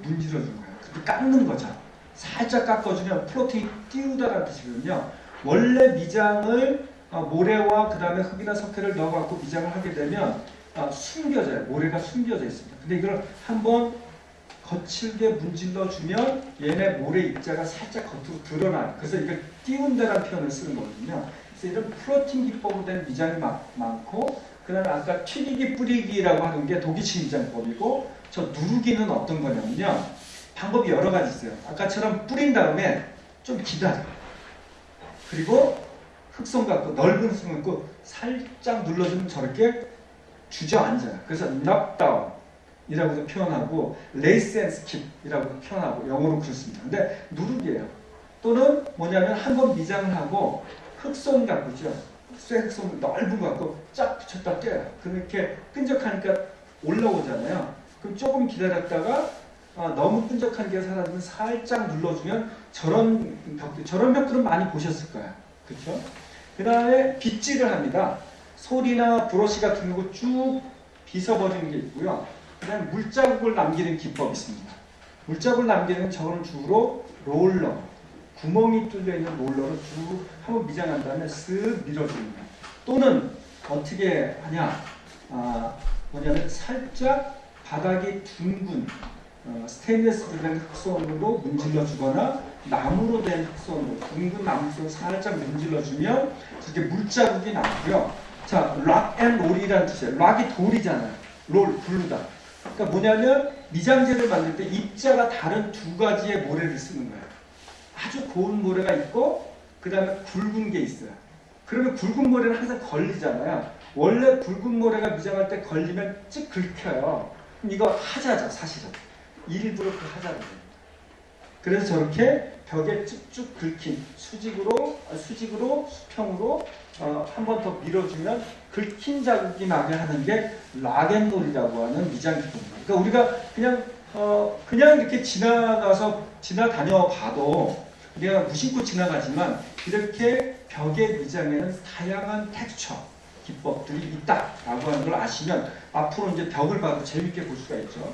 문질러 준 거예요. 그리고 깎는 거죠. 살짝 깎아주면 플로팅이 띄우다라는 뜻이거든요. 원래 미장을 어, 모래와 그 다음에 흙이나 석회를 넣어갖고 미장을 하게 되면 어, 숨겨져요. 모래가 숨겨져 있습니다. 근데 이걸 한번 거칠게 문질러 주면 얘네 모래 입자가 살짝 겉으로 드러나요. 그래서 이걸 띄운다라는 표현을 쓰는 거거든요. 이런 플로팅 기법으로 된 미장이 많, 많고 그다음에 아까 튀기기 뿌리기라고 하는 게 독이치 미장법이고 저 누르기는 어떤 거냐면요. 방법이 여러 가지 있어요. 아까처럼 뿌린 다음에 좀 기다려. 그리고 흑선 갖고 넓은 흑선 갖고 살짝 눌러주면 저렇게 주저앉아요. 그래서 knockdown이라고도 표현하고 lace and skip이라고 표현하고 영어로 그렇습니다. 근데 누르기예요. 또는 뭐냐면 한 번 미장을 하고 흑손 갖고죠. 쇠 흑손 넓은 거 갖고 쫙 붙였다 떼요. 그렇게 끈적하니까 올라오잖아요. 그럼 조금 기다렸다가 아, 너무 끈적한 게 사라지면 살짝 눌러주면 저런 벽 저런 벽들은 많이 보셨을 거예요. 그렇죠? 그 다음에 빗질을 합니다. 솔이나 브러쉬 같은 거 쭉 빗어버리는 게 있고요. 그 다음에 물자국을 남기는 기법이 있습니다. 물자국을 남기는 저거는 주로 롤러, 구멍이 뚫려 있는 롤러로 쭉 한번 미장한 다음에 쓱 밀어줍니다. 또는 어떻게 하냐? 아, 뭐냐면 살짝 바닥이 둥근 어, 스테인리스로 된 흑손으로 문질러 주거나 나무로 된 흑손으로 둥근 나무 속 살짝 문질러 주면 저렇게 물자국이 나고요. 자, rock and roll이라는 뜻이에요. rock이 돌이잖아요. 롤, 굴르다. 그러니까 뭐냐면 미장재를 만들 때 입자가 다른 두 가지의 모래를 쓰는 거예요. 아주 고운 모래가 있고 그 다음에 굵은 게 있어요. 그러면 굵은 모래는 항상 걸리잖아요. 원래 굵은 모래가 미장할 때 걸리면 쭉 긁혀요. 이거 하자죠, 사실은. 일부러 그 하자는 거예요. 그래서 저렇게 벽에 쭉쭉 긁힌 수직으로 아, 수직으로 수평으로 어, 한 번 더 밀어주면 긁힌 자국이 나게 하는 게 rock and roll이라고 하는 미장 기법입니다. 그러니까 우리가 그냥 어, 그냥 이렇게 지나가서 지나다녀 봐도 우리가 무심코 지나가지만 이렇게 벽의 미장에는 다양한 텍스처 기법들이 있다라고 하는 걸 아시면 앞으로 이제 벽을 봐도 재밌게 볼 수가 있죠.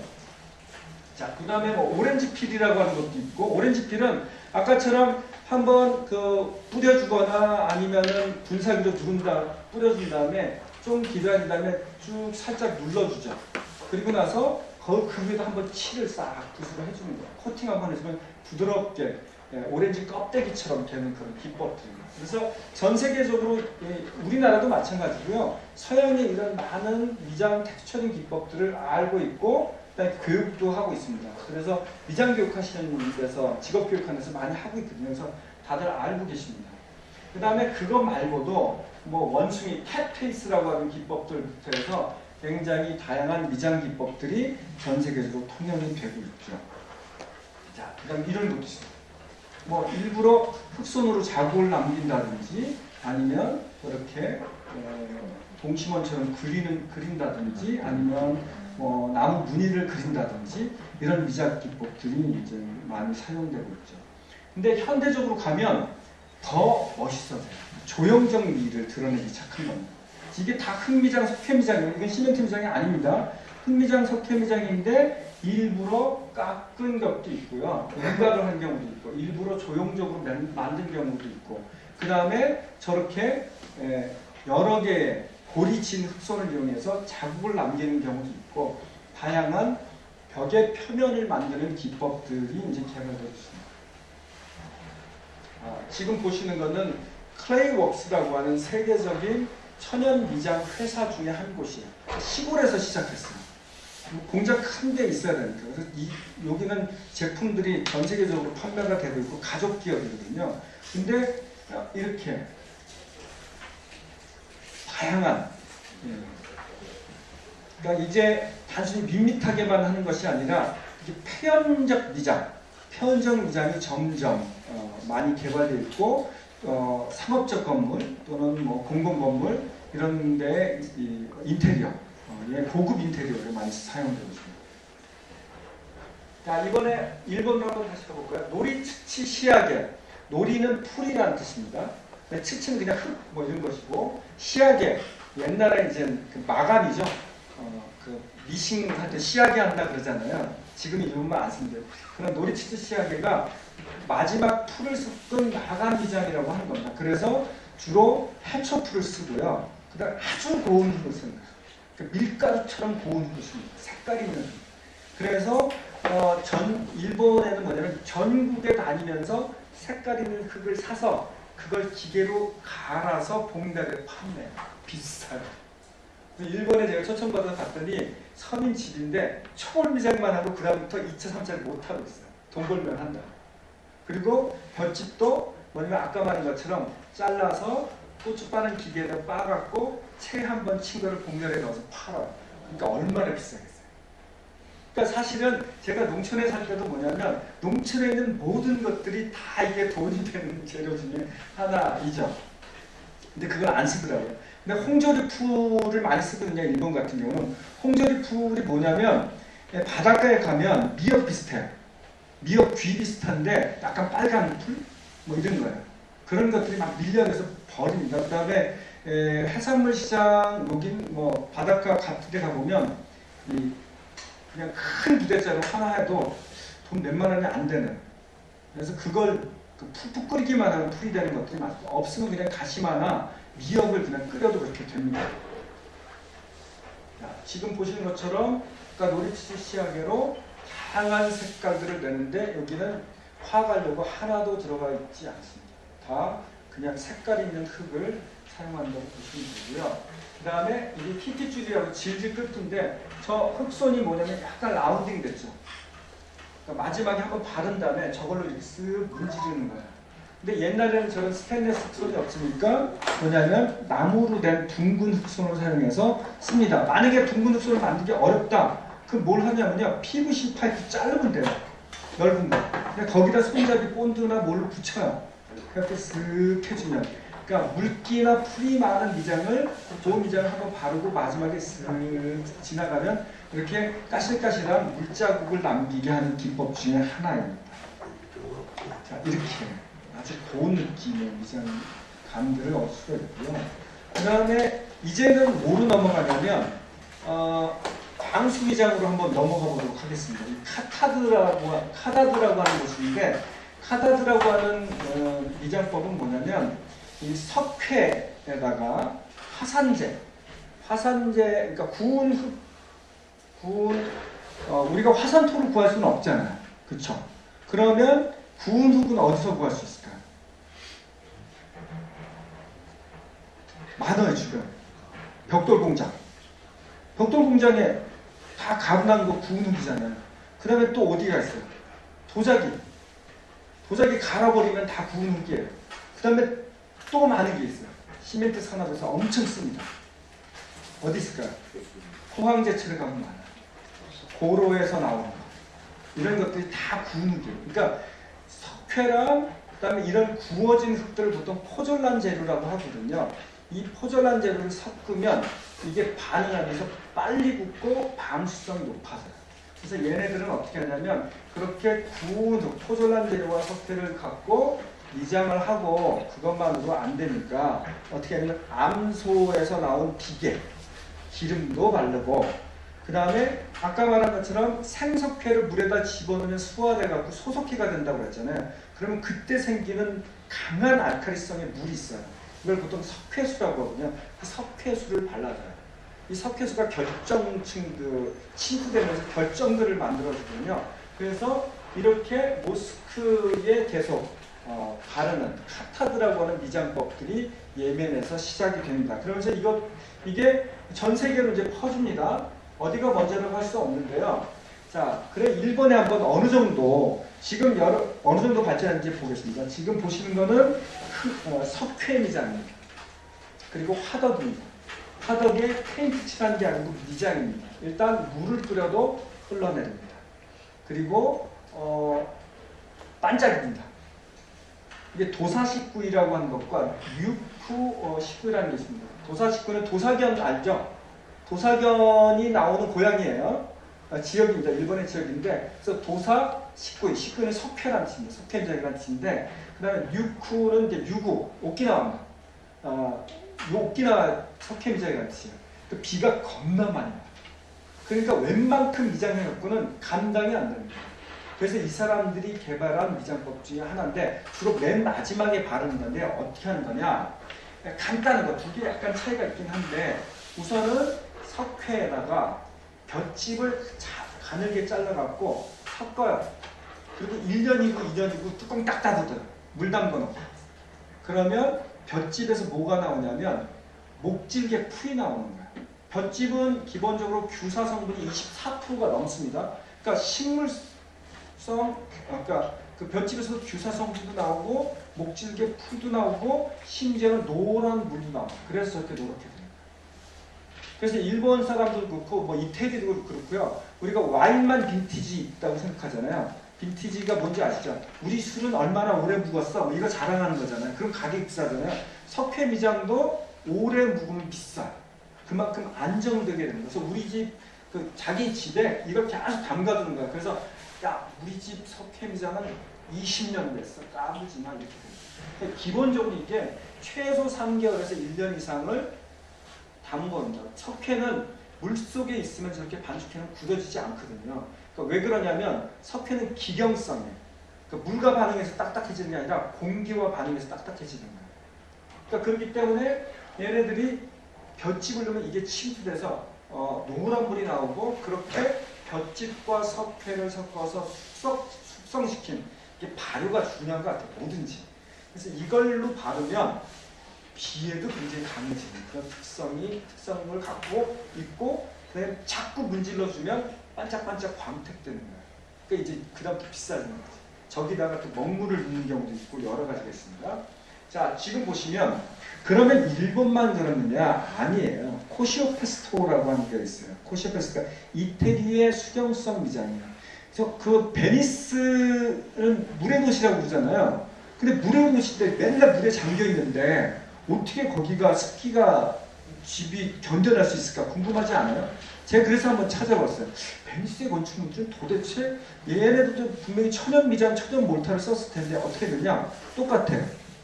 자, 그 다음에 뭐 orange peel이라고 하는 것도 있고, orange peel은 아까처럼 한번 그 뿌려주거나 아니면은 분사기로 누른 다, 뿌려준 다음에 좀 기다린 다음에 쭉 살짝 눌러주죠. 그리고 나서 그, 그 위에다 한번 칠을 싹 붓으로 해주는 거예요. 코팅 한번 해주면 부드럽게 예, 오렌지 껍데기처럼 되는 그런 기법들입니다. 그래서 전 세계적으로 예, 우리나라도 마찬가지고요. 서양의 이런 많은 미장 texturing 기법들을 알고 있고 그다음에 교육도 하고 있습니다. 그래서 미장 교육하시는 데서 직업 교육하는 데서 많이 하고 있거든요. 그래서 다들 알고 계십니다. 그 다음에 그거 말고도 뭐 원숭이 캣페이스라고 하는 기법들부터 해서 굉장히 다양한 미장 기법들이 전 세계적으로 통용이 되고 있죠. 자, 그 다음 이런 것도 있습니다. 뭐 일부러 흑손으로 자국을 남긴다든지 아니면 이렇게 어, 동치원처럼 그리는 그린다든지 아니면 뭐 나무 무늬를 그린다든지 이런 미작 기법들이 이제 많이 사용되고 있죠. 근데 현대적으로 가면 더 멋있어져요. 조형적 미를 드러내기 시작한 겁니다. 이게 다 흑미장, 석회미장이에요. 이건 시멘트 미장이 아닙니다. 흑미장, 석회미장인데 일부러 깎은 것도 있고요. 윤곽을 한 경우도 있고 일부러 조형적으로 만- 만든 경우도 있고 그 다음에 저렇게 에, 여러 개의 고리친 흑손을 이용해서 자국을 남기는 경우도 있고 다양한 벽의 표면을 만드는 기법들이 이제 개발되고 있습니다. 아, 지금 보시는 거는 Clayworks라고 하는 세계적인 천연 미장 회사 중에 한 곳이에요. 시골에서 시작했어요. 공장 큰 데 있어야 되니까. 그래서 이, 여기는 제품들이 전 세계적으로 판매가 되고 있고 가족 기업이거든요. 근데 이렇게 다양한 예. 그러니까 이제 단순히 밋밋하게만 하는 것이 아니라 표현적 미장, 표현적 미장이 점점 어, 많이 개발되어 있고 어, 상업적 건물 또는 뭐 공공 건물 이런 데 이, 인테리어, 어, 예, 고급 인테리어를 많이 사용되고 있습니다. 자 이번에 일본으로 한번 다시 가볼까요? 놀이치치 시야계, 놀이는 풀이라는 뜻입니다. 치치는 그냥 흙 뭐 이런 것이고 시야계 옛날에 이제 그 마감이죠. 어, 그 미싱 할때 시야계 한다 그러잖아요. 지금 이름만 안 쓴대요. 그런 놀이치즈 시야계가 마지막 풀을 섞은 마감 기장이라고 하는 겁니다. 그래서 주로 해초 풀을 쓰고요. 그 다음 아주 고운 흙을 쓰는 거예요. 그 밀가루처럼 고운 씁니다. 색깔이 있는 흙. 그래서 어, 전 일본에는 뭐냐면 전국에 다니면서 색깔 있는 흙을 사서 그걸 기계로 갈아서 봉다리에 판매해요. 비싸요. 일본에 제가 초청받아서 갔더니 서민 집인데 초월 미장만 하고 그다음부터 2차, 3차를 못 하고 있어요. 돈 벌면 한다. 그리고 볏짚도 뭐냐면 아까 말한 것처럼 잘라서 고추 빠는 기계에다 빠갖고 채 한 번 친 거를 봉다리에 넣어서 팔아요. 그러니까 얼마나 비싸겠어요. 그러니까 사실은 제가 농촌에 살 때도 뭐냐면 농촌에 있는 모든 것들이 다 이게 돈이 되는 재료 중에 하나이죠. 근데 그걸 안 쓰더라고요. 근데 홍조리 풀을 많이 쓰거든요. 일본 같은 경우는 홍조리 풀이 뭐냐면 예, 바닷가에 가면 미역 비슷해요. 미역 귀 비슷한데 약간 빨간 풀? 뭐 이런 거예요. 그런 것들이 막 밀려내서 버립니다. 그 다음에 해산물 시장 여긴 뭐 바닷가 같은 데 가보면 이 그냥 큰 부대짜로 하나 해도 돈 몇만 원이 안 되는 그래서 그걸 그 푹푹 끓이기만 하면 풀이 되는 것들이 많고 없으면 그냥 다시마나 미역을 그냥 끓여도 그렇게 됩니다. 자, 지금 보시는 것처럼 그러니까 놀이치 시야계로 다양한 색깔들을 내는데 여기는 화가려고 하나도 들어가 있지 않습니다. 다 그냥 색깔 있는 흙을 사용한다고 보시면 되고요. 그 다음에 이게 키티줄이라고 질질 끄는데 저 흙손이 뭐냐면 약간 rounding 됐죠. 그러니까 마지막에 한번 바른 다음에 저걸로 이렇게 쓱 문지르는 거예요. 근데 옛날에는 저런 스테인레스 흙손이 없으니까 뭐냐면 나무로 된 둥근 흙손을 사용해서 씁니다. 만약에 둥근 흙손을 만들기 어렵다. 그럼 뭘 하냐면요. PVC 파이프 자르면 돼요. 넓은 거. 근데 거기다 손잡이 본드나 뭘로 붙여요. 그렇게 쓱 해주면. 그러니까 물기나 풀이 많은 미장을 그 미장을 한번 바르고 마지막에 쓱 지나가면 이렇게 까실까실한 물자국을 남기게 하는 기법 중에 하나입니다. 자, 이렇게 아주 고운 느낌의 미장 감들을 얻을 수가 있고요. 그 다음에 이제는 뭐로 넘어가냐면 어, 방수미장으로 한번 넘어가 보도록 하겠습니다. 이 카타드라고 카다드라고 하는 곳인데 카다드라고 하는 어, 미장법은 뭐냐면 이 석회에다가 화산재, 화산재, 그러니까 구운 흙, 구운 어, 우리가 화산토를 구할 수는 없잖아요, 그렇죠? 그러면 구운 흙은 어디서 구할 수 있을까요? 많아요 지금 벽돌 공장, 벽돌 공장에 다 가분한 거 구운 흙이잖아요. 그 다음에 또 어디가 있어요? 도자기, 도자기 갈아버리면 다 구운 흙이에요. 그 다음에 또 많은 게 있어요. 시멘트 산업에서 엄청 씁니다. 어디 있을까요? 포항제철에 가면 많아요. 고로에서 나오는 거. 이런 것들이 다 구운 흙이에요. 그러니까 석회랑 그다음에 이런 구워진 흙들을 보통 포졸란 재료라고 하거든요. 이 포졸란 재료를 섞으면 이게 반응하면서 빨리 굳고 방수성이 높아져요. 그래서 얘네들은 어떻게 하냐면 그렇게 구운 흙, 포졸란 재료와 석회를 갖고 미장을 하고 그것만으로 안 되니까 어떻게 하냐면 암소에서 나온 비계 기름도 바르고 그 다음에 아까 말한 것처럼 생석회를 물에다 집어넣으면 수화돼 갖고 소석회가 된다고 했잖아요. 그러면 그때 생기는 강한 알칼리성의 물이 있어요. 이걸 보통 석회수라고 하거든요. 그 석회수를 발라줘요. 이 석회수가 결정층 그 침투되면서 결정들을 만들어주거든요. 그래서 이렇게 모스크에 계속 어, 바르는 카타드라고 하는 미장법들이 예멘에서 시작이 됩니다. 그러면서 이거 이게 전 세계로 이제 퍼집니다. 어디가 먼저라고 할 수 없는데요. 자, 그래 일본에 한번 어느 정도 지금 여러 어느 정도 발전했는지 보겠습니다. 지금 보시는 거는 어, 석회 미장입니다. 그리고 화덕입니다. 화덕에 페인트 칠한 게 아니고 미장입니다. 일단 물을 끓여도 흘러내립니다. 그리고 어, 반짝입니다. 이게 도사식구이라고 하는 것과 유쿠 어, 식구이라는 게 있습니다. 도사식구는 도사견 알죠? 도사견이 나오는 고향이에요. 아, 지역입니다. 일본의 지역인데 그래서 도사 식구이, 식구는 석회라는 뜻입니다. 석회적이라는 뜻인데 그 다음에 유쿠는 이제 유구, 오키나와입니다. 어, 오키나와 석회미장이라는 뜻이에요. 그 비가 겁나 많이 와요. 그러니까 웬만큼 미장해 갖고는 감당이 안 됩니다. 그래서 이 사람들이 개발한 미장법 중에 하나인데 주로 맨 마지막에 바르는 건데 어떻게 하는 거냐 간단한 거 두 개 약간 차이가 있긴 한데 우선은 석회에다가 볏짚을 가늘게 잘라갖고 섞어요. 그리고 1년이고 2년이고 뚜껑 딱 닫아둬요. 물 담궈놓고. 그러면 볏짚에서 뭐가 나오냐면 목질개 풀이 나오는 거예요. 볏짚은 기본적으로 규사 성분이 24%가 넘습니다. 그러니까 식물성, 그러니까 그 볏짚에서 규사 성분도 나오고 목질개 풀도 나오고 심지어는 노란 물도 나와. 그래서 저렇게 노랗게 돼요. 그래서 일본 사람들도 그렇고 뭐 이태리도 그렇고요. 우리가 와인만 빈티지 있다고 생각하잖아요. 빈티지가 뭔지 아시죠? 우리 술은 얼마나 오래 묵었어? 뭐 이거 자랑하는 거잖아요. 그럼 가격이 비싸잖아요. 석회 미장도 오래 묵으면 비싸. 그만큼 안정되게 되는. 그래서 우리 집 그 자기 집에 이걸 계속 담가두는 거야. 그래서 야 우리 집 석회 미장은 20년 됐어. 까불지 마 이렇게. 그러니까 기본적으로 이게 최소 3개월에서 1년 이상을 담궈온다. 석회는 물 속에 있으면 저렇게 반죽해는 굳어지지 않거든요. 그러니까 왜 그러냐면 석회는 기경성이에요. 그러니까 물과 반응해서 딱딱해지는 게 아니라 공기와 반응해서 딱딱해지는 거예요. 그러니까 그렇기 때문에 얘네들이 볏짚을 넣으면 이게 침투돼서 어, 노란 물이 나오고 그렇게 볏짚과 석회를 섞어서 숙성, 숙성시킨 이게 발효가 중요한 것 같아요. 뭐든지. 그래서 이걸로 바르면 비에도 굉장히 강해지는 그런 특성이 특성을 갖고 있고 그다음에 자꾸 문질러 주면 반짝반짝 광택되는 거예요. 그러니까 이제 그다음부터 비싸지는 거지. 저기다가 또 먹물을 넣는 경우도 있고 여러 가지가 있습니다. 자 지금 보시면 그러면 일본만 그러느냐 아니에요. 코시오페스토라고 하는 게 있어요. 코시오페스토가 이태리의 수경성 미장이에요. 그래서 그 베니스는 물의 도시라고 그러잖아요. 근데 물의 도시인데 맨날 물에 잠겨 있는데 어떻게 거기가 습기가 집이 견뎌낼 수 있을까 궁금하지 않아요? 제가 그래서 한번 찾아봤어요. 베니스의 건축물들은 도대체 얘네들도 분명히 천연 미장, 천연 몰타를 썼을 텐데 어떻게 되냐? 똑같아.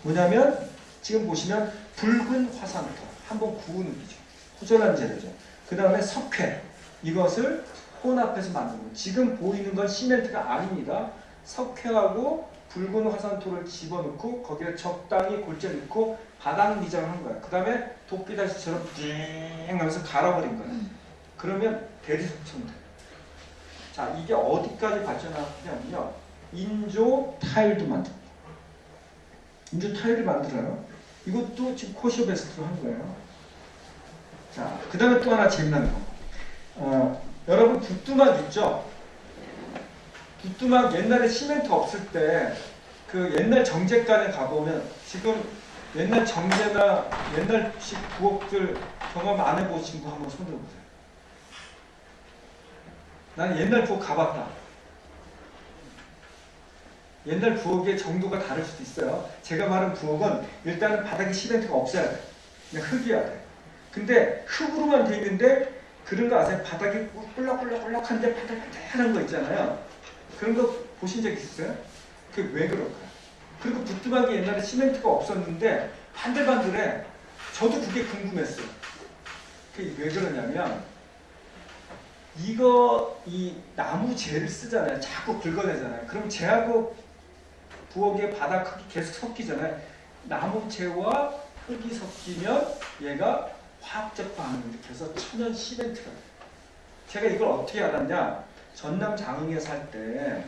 뭐냐면 지금 보시면 붉은 화산토 한번 구우는 거죠. 호전한 재료죠. 그 다음에 석회 이것을 혼합해서 만든 거예요. 지금 보이는 건 시멘트가 아닙니다. 석회하고 붉은 화산토를 집어넣고 거기에 적당히 골재 넣고 바닥 미장을 한 거야. 그 다음에 도끼다시처럼 띵 하면서 갈아버린 거야. 그러면 대리석청 돼. 자, 이게 어디까지 발전하냐면요. 인조 타일도 만듭니다. 인조 타일을 만들어요. 이것도 지금 코시오베스트로 한 거예요. 자, 그 다음에 또 하나 재미난 거. 어, 여러분 부뚜막 있죠? 부뚜막 옛날에 시멘트 없을 때 그 옛날 정제관에 가보면 지금 옛날 정제나 옛날식 부엌들 경험 안 해보신 분 한번 손 들어보세요. 나는 옛날 부엌 가봤다. 옛날 부엌의 정도가 다를 수도 있어요. 제가 말한 부엌은 일단은 바닥에 시멘트가 없어야 돼. 그냥 흙이야 돼. 근데 흙으로만 돼 있는데 그런 거 아세요? 바닥이 꿀럭꿀럭꿀럭한데 바닥바닥한 거 있잖아요. 그런 거 보신 적 있어요? 그게 왜 그럴까요? 그리고 부뚜막이 옛날에 시멘트가 없었는데 반들반들해. 저도 그게 궁금했어요. 그게 왜 그러냐면 이거 이 나무 재를 쓰잖아요. 자꾸 긁어내잖아요. 그럼 재하고 부엌의 바닥 흙이 계속 섞이잖아요. 나무 재와 흙이 섞이면 얘가 화학적 반응을 일으켜서 천연 시멘트가 돼요. 제가 이걸 어떻게 알았냐? 전남 장흥에 살 때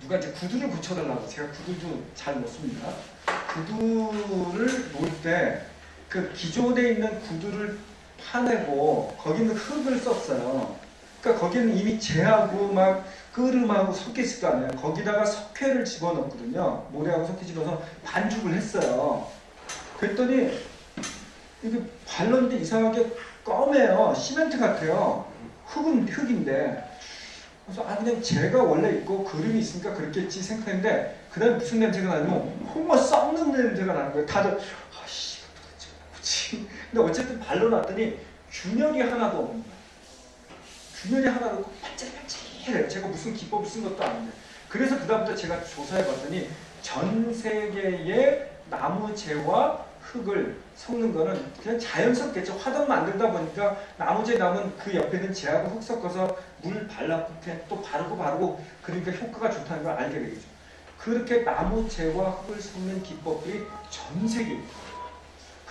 누가 이제 구두를 붙여달라고 제가 구두도 잘 못 씁니다. 구두를 놓을 때 그 기존에 있는 구두를 파내고 거기는 흙을 썼어요. 그러니까 거기는 이미 재하고 막 섞였을 거 아니에요. 거기다가 석회를 집어넣거든요. 모래하고 석회 집어서 반죽을 했어요. 그랬더니 이게 발랐는데 이상하게 검해요. 시멘트 같아요. 흙은 흙인데. 그래서 아 그냥 재가 원래 있고 그림이 있으니까 그렇겠지 생각했는데 그 다음에 무슨 냄새가 나냐면 홍어 썩는 냄새가 나는 거예요. 다들 아씨 뭐지? 근데 어쨌든 발라놨더니 균열이 하나도 없는 거예요. 균열이 하나도 없고 반짝반짝해요. 제가 무슨 기법을 쓴 것도 아닌데. 그래서 그다음부터 제가 조사해봤더니 전 세계의 나무재와 흙을 섞는 거는 그냥 자연스럽겠죠. 화덕 만들다 보니까 나무재 남은 그 옆에는 재하고 흙 섞어서 물 발라고 그냥 또 바르고 바르고 그러니까 효과가 좋다는 걸 알게 되겠죠. 그렇게 나무재와 흙을 섞는 기법들이 전 있어요.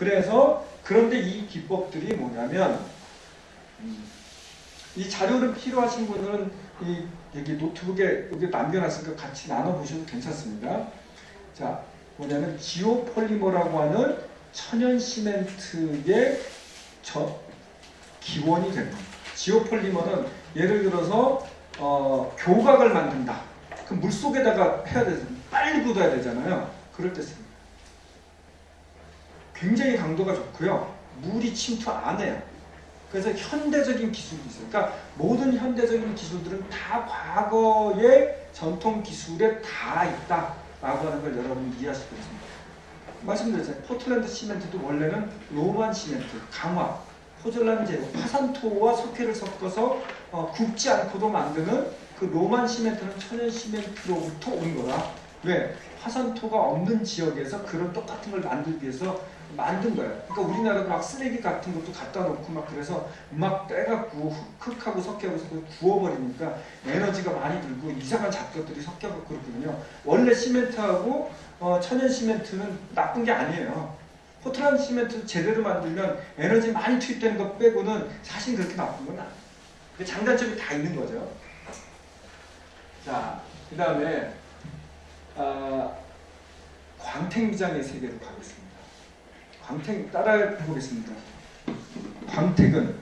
그래서 그런데 이 기법들이 뭐냐면 음, 이 자료를 필요하신 분들은 이 여기 노트북에 여기 남겨놨으니까 같이 나눠보셔도 괜찮습니다. 자, 뭐냐면 지오폴리머라고 하는 천연 시멘트의 저 기원이 됩니다. 지오폴리머는 예를 들어서 어, 교각을 만든다. 그럼 물 속에다가 해야 되잖아요. 빨리 굳어야 되잖아요. 그럴 때 씁니다. 굉장히 강도가 좋고요. 물이 침투 안 해요. 그래서 현대적인 기술이 있어요. 그러니까 모든 현대적인 기술들은 다 과거의 전통 기술에 다 있다라고 하는 걸 여러분이 이해하시기 바랍니다. 말씀드렸잖아요. 포틀랜드 시멘트도 원래는 로만 시멘트, 강화, 포졸란 재료, 화산토와 석회를 섞어서 어, 굽지 않고도 만드는 그 로만 시멘트는 천연 시멘트로부터 온 거다. 왜? 화산토가 없는 지역에서 그런 똑같은 걸 만들기 위해서 만든 거예요. 그러니까 우리나라도 막 쓰레기 같은 것도 갖다 놓고 막 그래서 막 빼갖고 흙- 흙하고 섞여서 구워버리니까 에너지가 많이 들고 이상한 잡것들이 섞여갖고 그렇거든요. 원래 시멘트하고 어, 천연 시멘트는 나쁜 게 아니에요. 포트란드 시멘트 제대로 만들면 에너지 많이 투입되는 것 빼고는 사실 그렇게 나쁜 건 아니에요. 그 장단점이 다 있는 거죠. 자, 그 다음에 아, 광택미장의 세계로 가겠습니다. 광택 따라해 보겠습니다. 광택은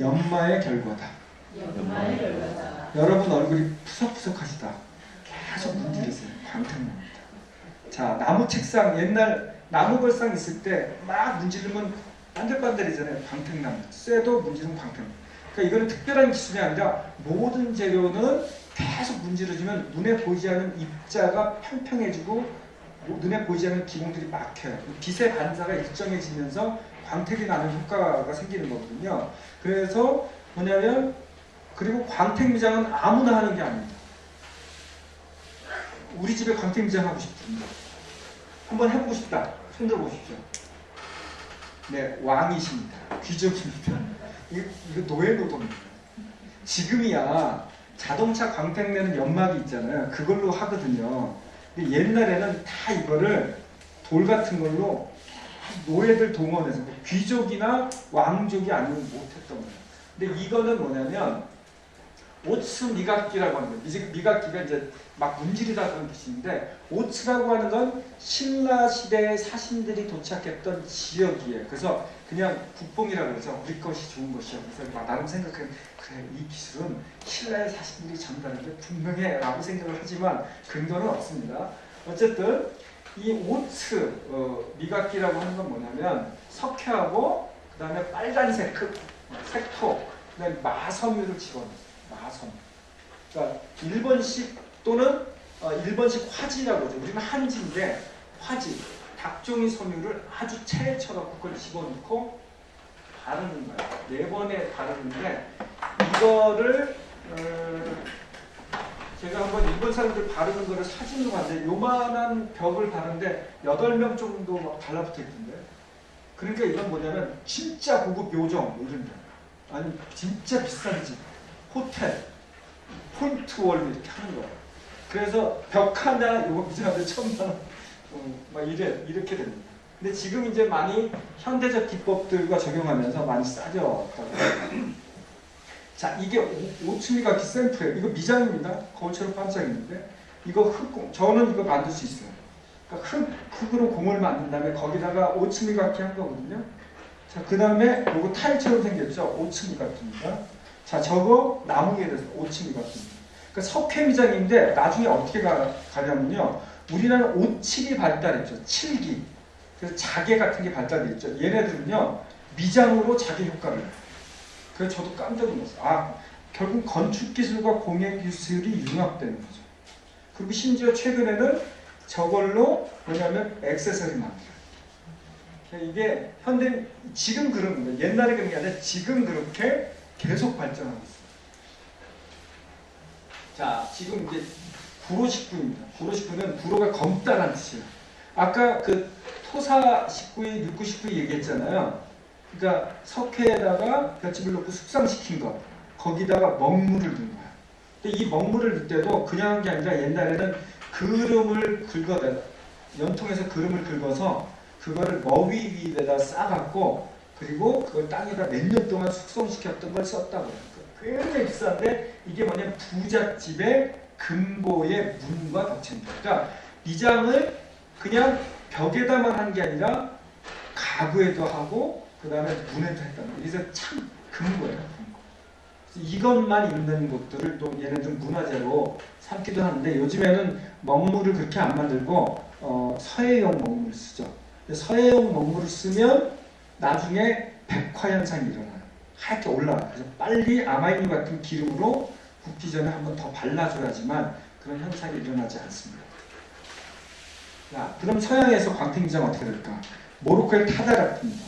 연마의 결과다. 여러분 얼굴이 푸석푸석하시다. 계속 문지르세요. 광택납니다. 자, 나무 책상 옛날 나무 벌상 있을 때 막 문지르면 반들반들이잖아요. 광택납니다. 쇠도 문지르면 광택. 그러니까 이거는 특별한 기술이 아니라 모든 재료는 계속 문지르지면 눈에 보이지 않는 입자가 평평해지고 눈에 보이지 않는 기공들이 막혀요. 빛의 반사가 일정해지면서 광택이 나는 효과가 생기는 거거든요. 그래서 뭐냐면 그리고 광택 미장은 아무나 하는 게 아닙니다. 우리 집에 광택 미장 하고 싶습니다. 한번 해보고 싶다. 손들어 보십시오. 네, 왕이십니다. 귀족입니다. 이거, 이거 노예 노동입니다. 지금이야 자동차 광택 내는 연막이 있잖아요. 그걸로 하거든요. 옛날에는 다 이거를 돌 같은 걸로 노예들 동원해서 뭐 귀족이나 왕족이 아니면 못했던 거예요. 근데 이거는 뭐냐면 오츠 미각기라고 하는 거예요. 미- 미각기가 이제 막 문지르다는 뜻인데 오츠라고 하는 건 신라 시대의 사신들이 도착했던 지역이에요. 그래서 그냥 국뽕이라고 그러죠. 우리 것이 좋은 것이야. 그래서 막 나름 생각해 그래 이 기술은 신라의 사신들이 전달한 게 분명해 라고 생각을 하지만 근거는 없습니다. 어쨌든 이 오츠 어, 미각기라고 하는 건 뭐냐면 석회하고 그 다음에 빨간색 그 색토 그 다음에 마섬유를 집어넣어요. 마섬. 그러니까 일본식 또는 어, 일본식 화지라고 하죠. 우리는 한지인데 화지 닭종이 섬유를 아주 쳐갖고 그걸 집어넣고 바르는 거예요. 네 번에 바르는데 이거를 어, 제가 한번 일본 사람들 바르는 거를 사진으로 봤는데 요만한 벽을 바르는데 8명 정도 막 달라붙어 있던데. 그러니까 이건 뭐냐면 진짜 고급 요정 뭐 이런 데 아니 진짜 비싼 집. 호텔. 폰트월 이렇게 하는 거예요 그래서 벽 하나 요거 비싼데 천만 원 어, 막 이래 이렇게 됩니다 근데 지금 이제 많이 현대적 기법들과 적용하면서 많이 싸졌다고 자 이게 오- 오츠미가키 샘플이에요. 이거 미장입니다. 거울처럼 반짝이는데 이거 흙공 저는 이거 만들 수 있어요. 그러니까 흙, 흙으로 공을 만든 다음에 거기다가 오츠미가키 한 거거든요. 자 그 다음에 요거 타일처럼 생겼죠. 오츠미가키입니다. 자 저거 나무에 대해서 오츠미가키입니다. 그러니까 석회 미장인데 나중에 어떻게 가, 가냐면요. 우리나라는 오칠이 발달했죠. 칠기. 그래서 자개 같은 게 발달됐죠. 얘네들은요 미장으로 자개 효과를. 그래서 저도 깜짝 놀랐어요. 아, 결국 건축 기술과 공예 기술이 융합되는 거죠. 그리고 심지어 최근에는 저걸로 뭐냐면 액세서리 만들어요. 그러니까 이게 현대 지금 그런 거예요. 옛날에 그런 게 아니라 지금 그렇게 계속 발전하고 있어요. 자, 지금 이제 구로식구입니다. 구로식구는 구로가 검다라는 뜻이에요. 아까 그 토사 식구이, 육구 식구이 얘기했잖아요. 그러니까 석회에다가 볏짚을 넣고 숙성시킨 거 거기다가 먹물을 넣은 거야. 근데 이 먹물을 넣을 때도 그냥 한 게 아니라 옛날에는 그름을 긁어내 연통에서 그름을 긁어서 그거를 머위 위에다 싸갖고 그리고 그걸 땅에다 몇 년 동안 숙성시켰던 걸 썼다고 해요. 굉장히 비싼데 이게 뭐냐면 부잣집의 금고의 문과 덕체입니다. 그러니까 미장을 그냥 벽에다만 한 게 아니라 가구에도 하고 그 다음에 문에도 했단 말이에요. 그래서 참 금고예요. 금고. 이것만 있는 곳들을 또 얘네들 문화재로 삼기도 하는데 요즘에는 먹물을 그렇게 안 만들고 어, 서해용 먹물을 쓰죠. 서해용 먹물을 쓰면 나중에 백화 현상이 일어나요. 하얗게 올라와요. 그래서 빨리 아마이누 같은 기름으로 굽기 전에 한 번 더 발라줘야지만 그런 현상이 일어나지 않습니다. 자, 그럼 서양에서 광택미장 어떻게 될까? 모로코의 타다라트입니다.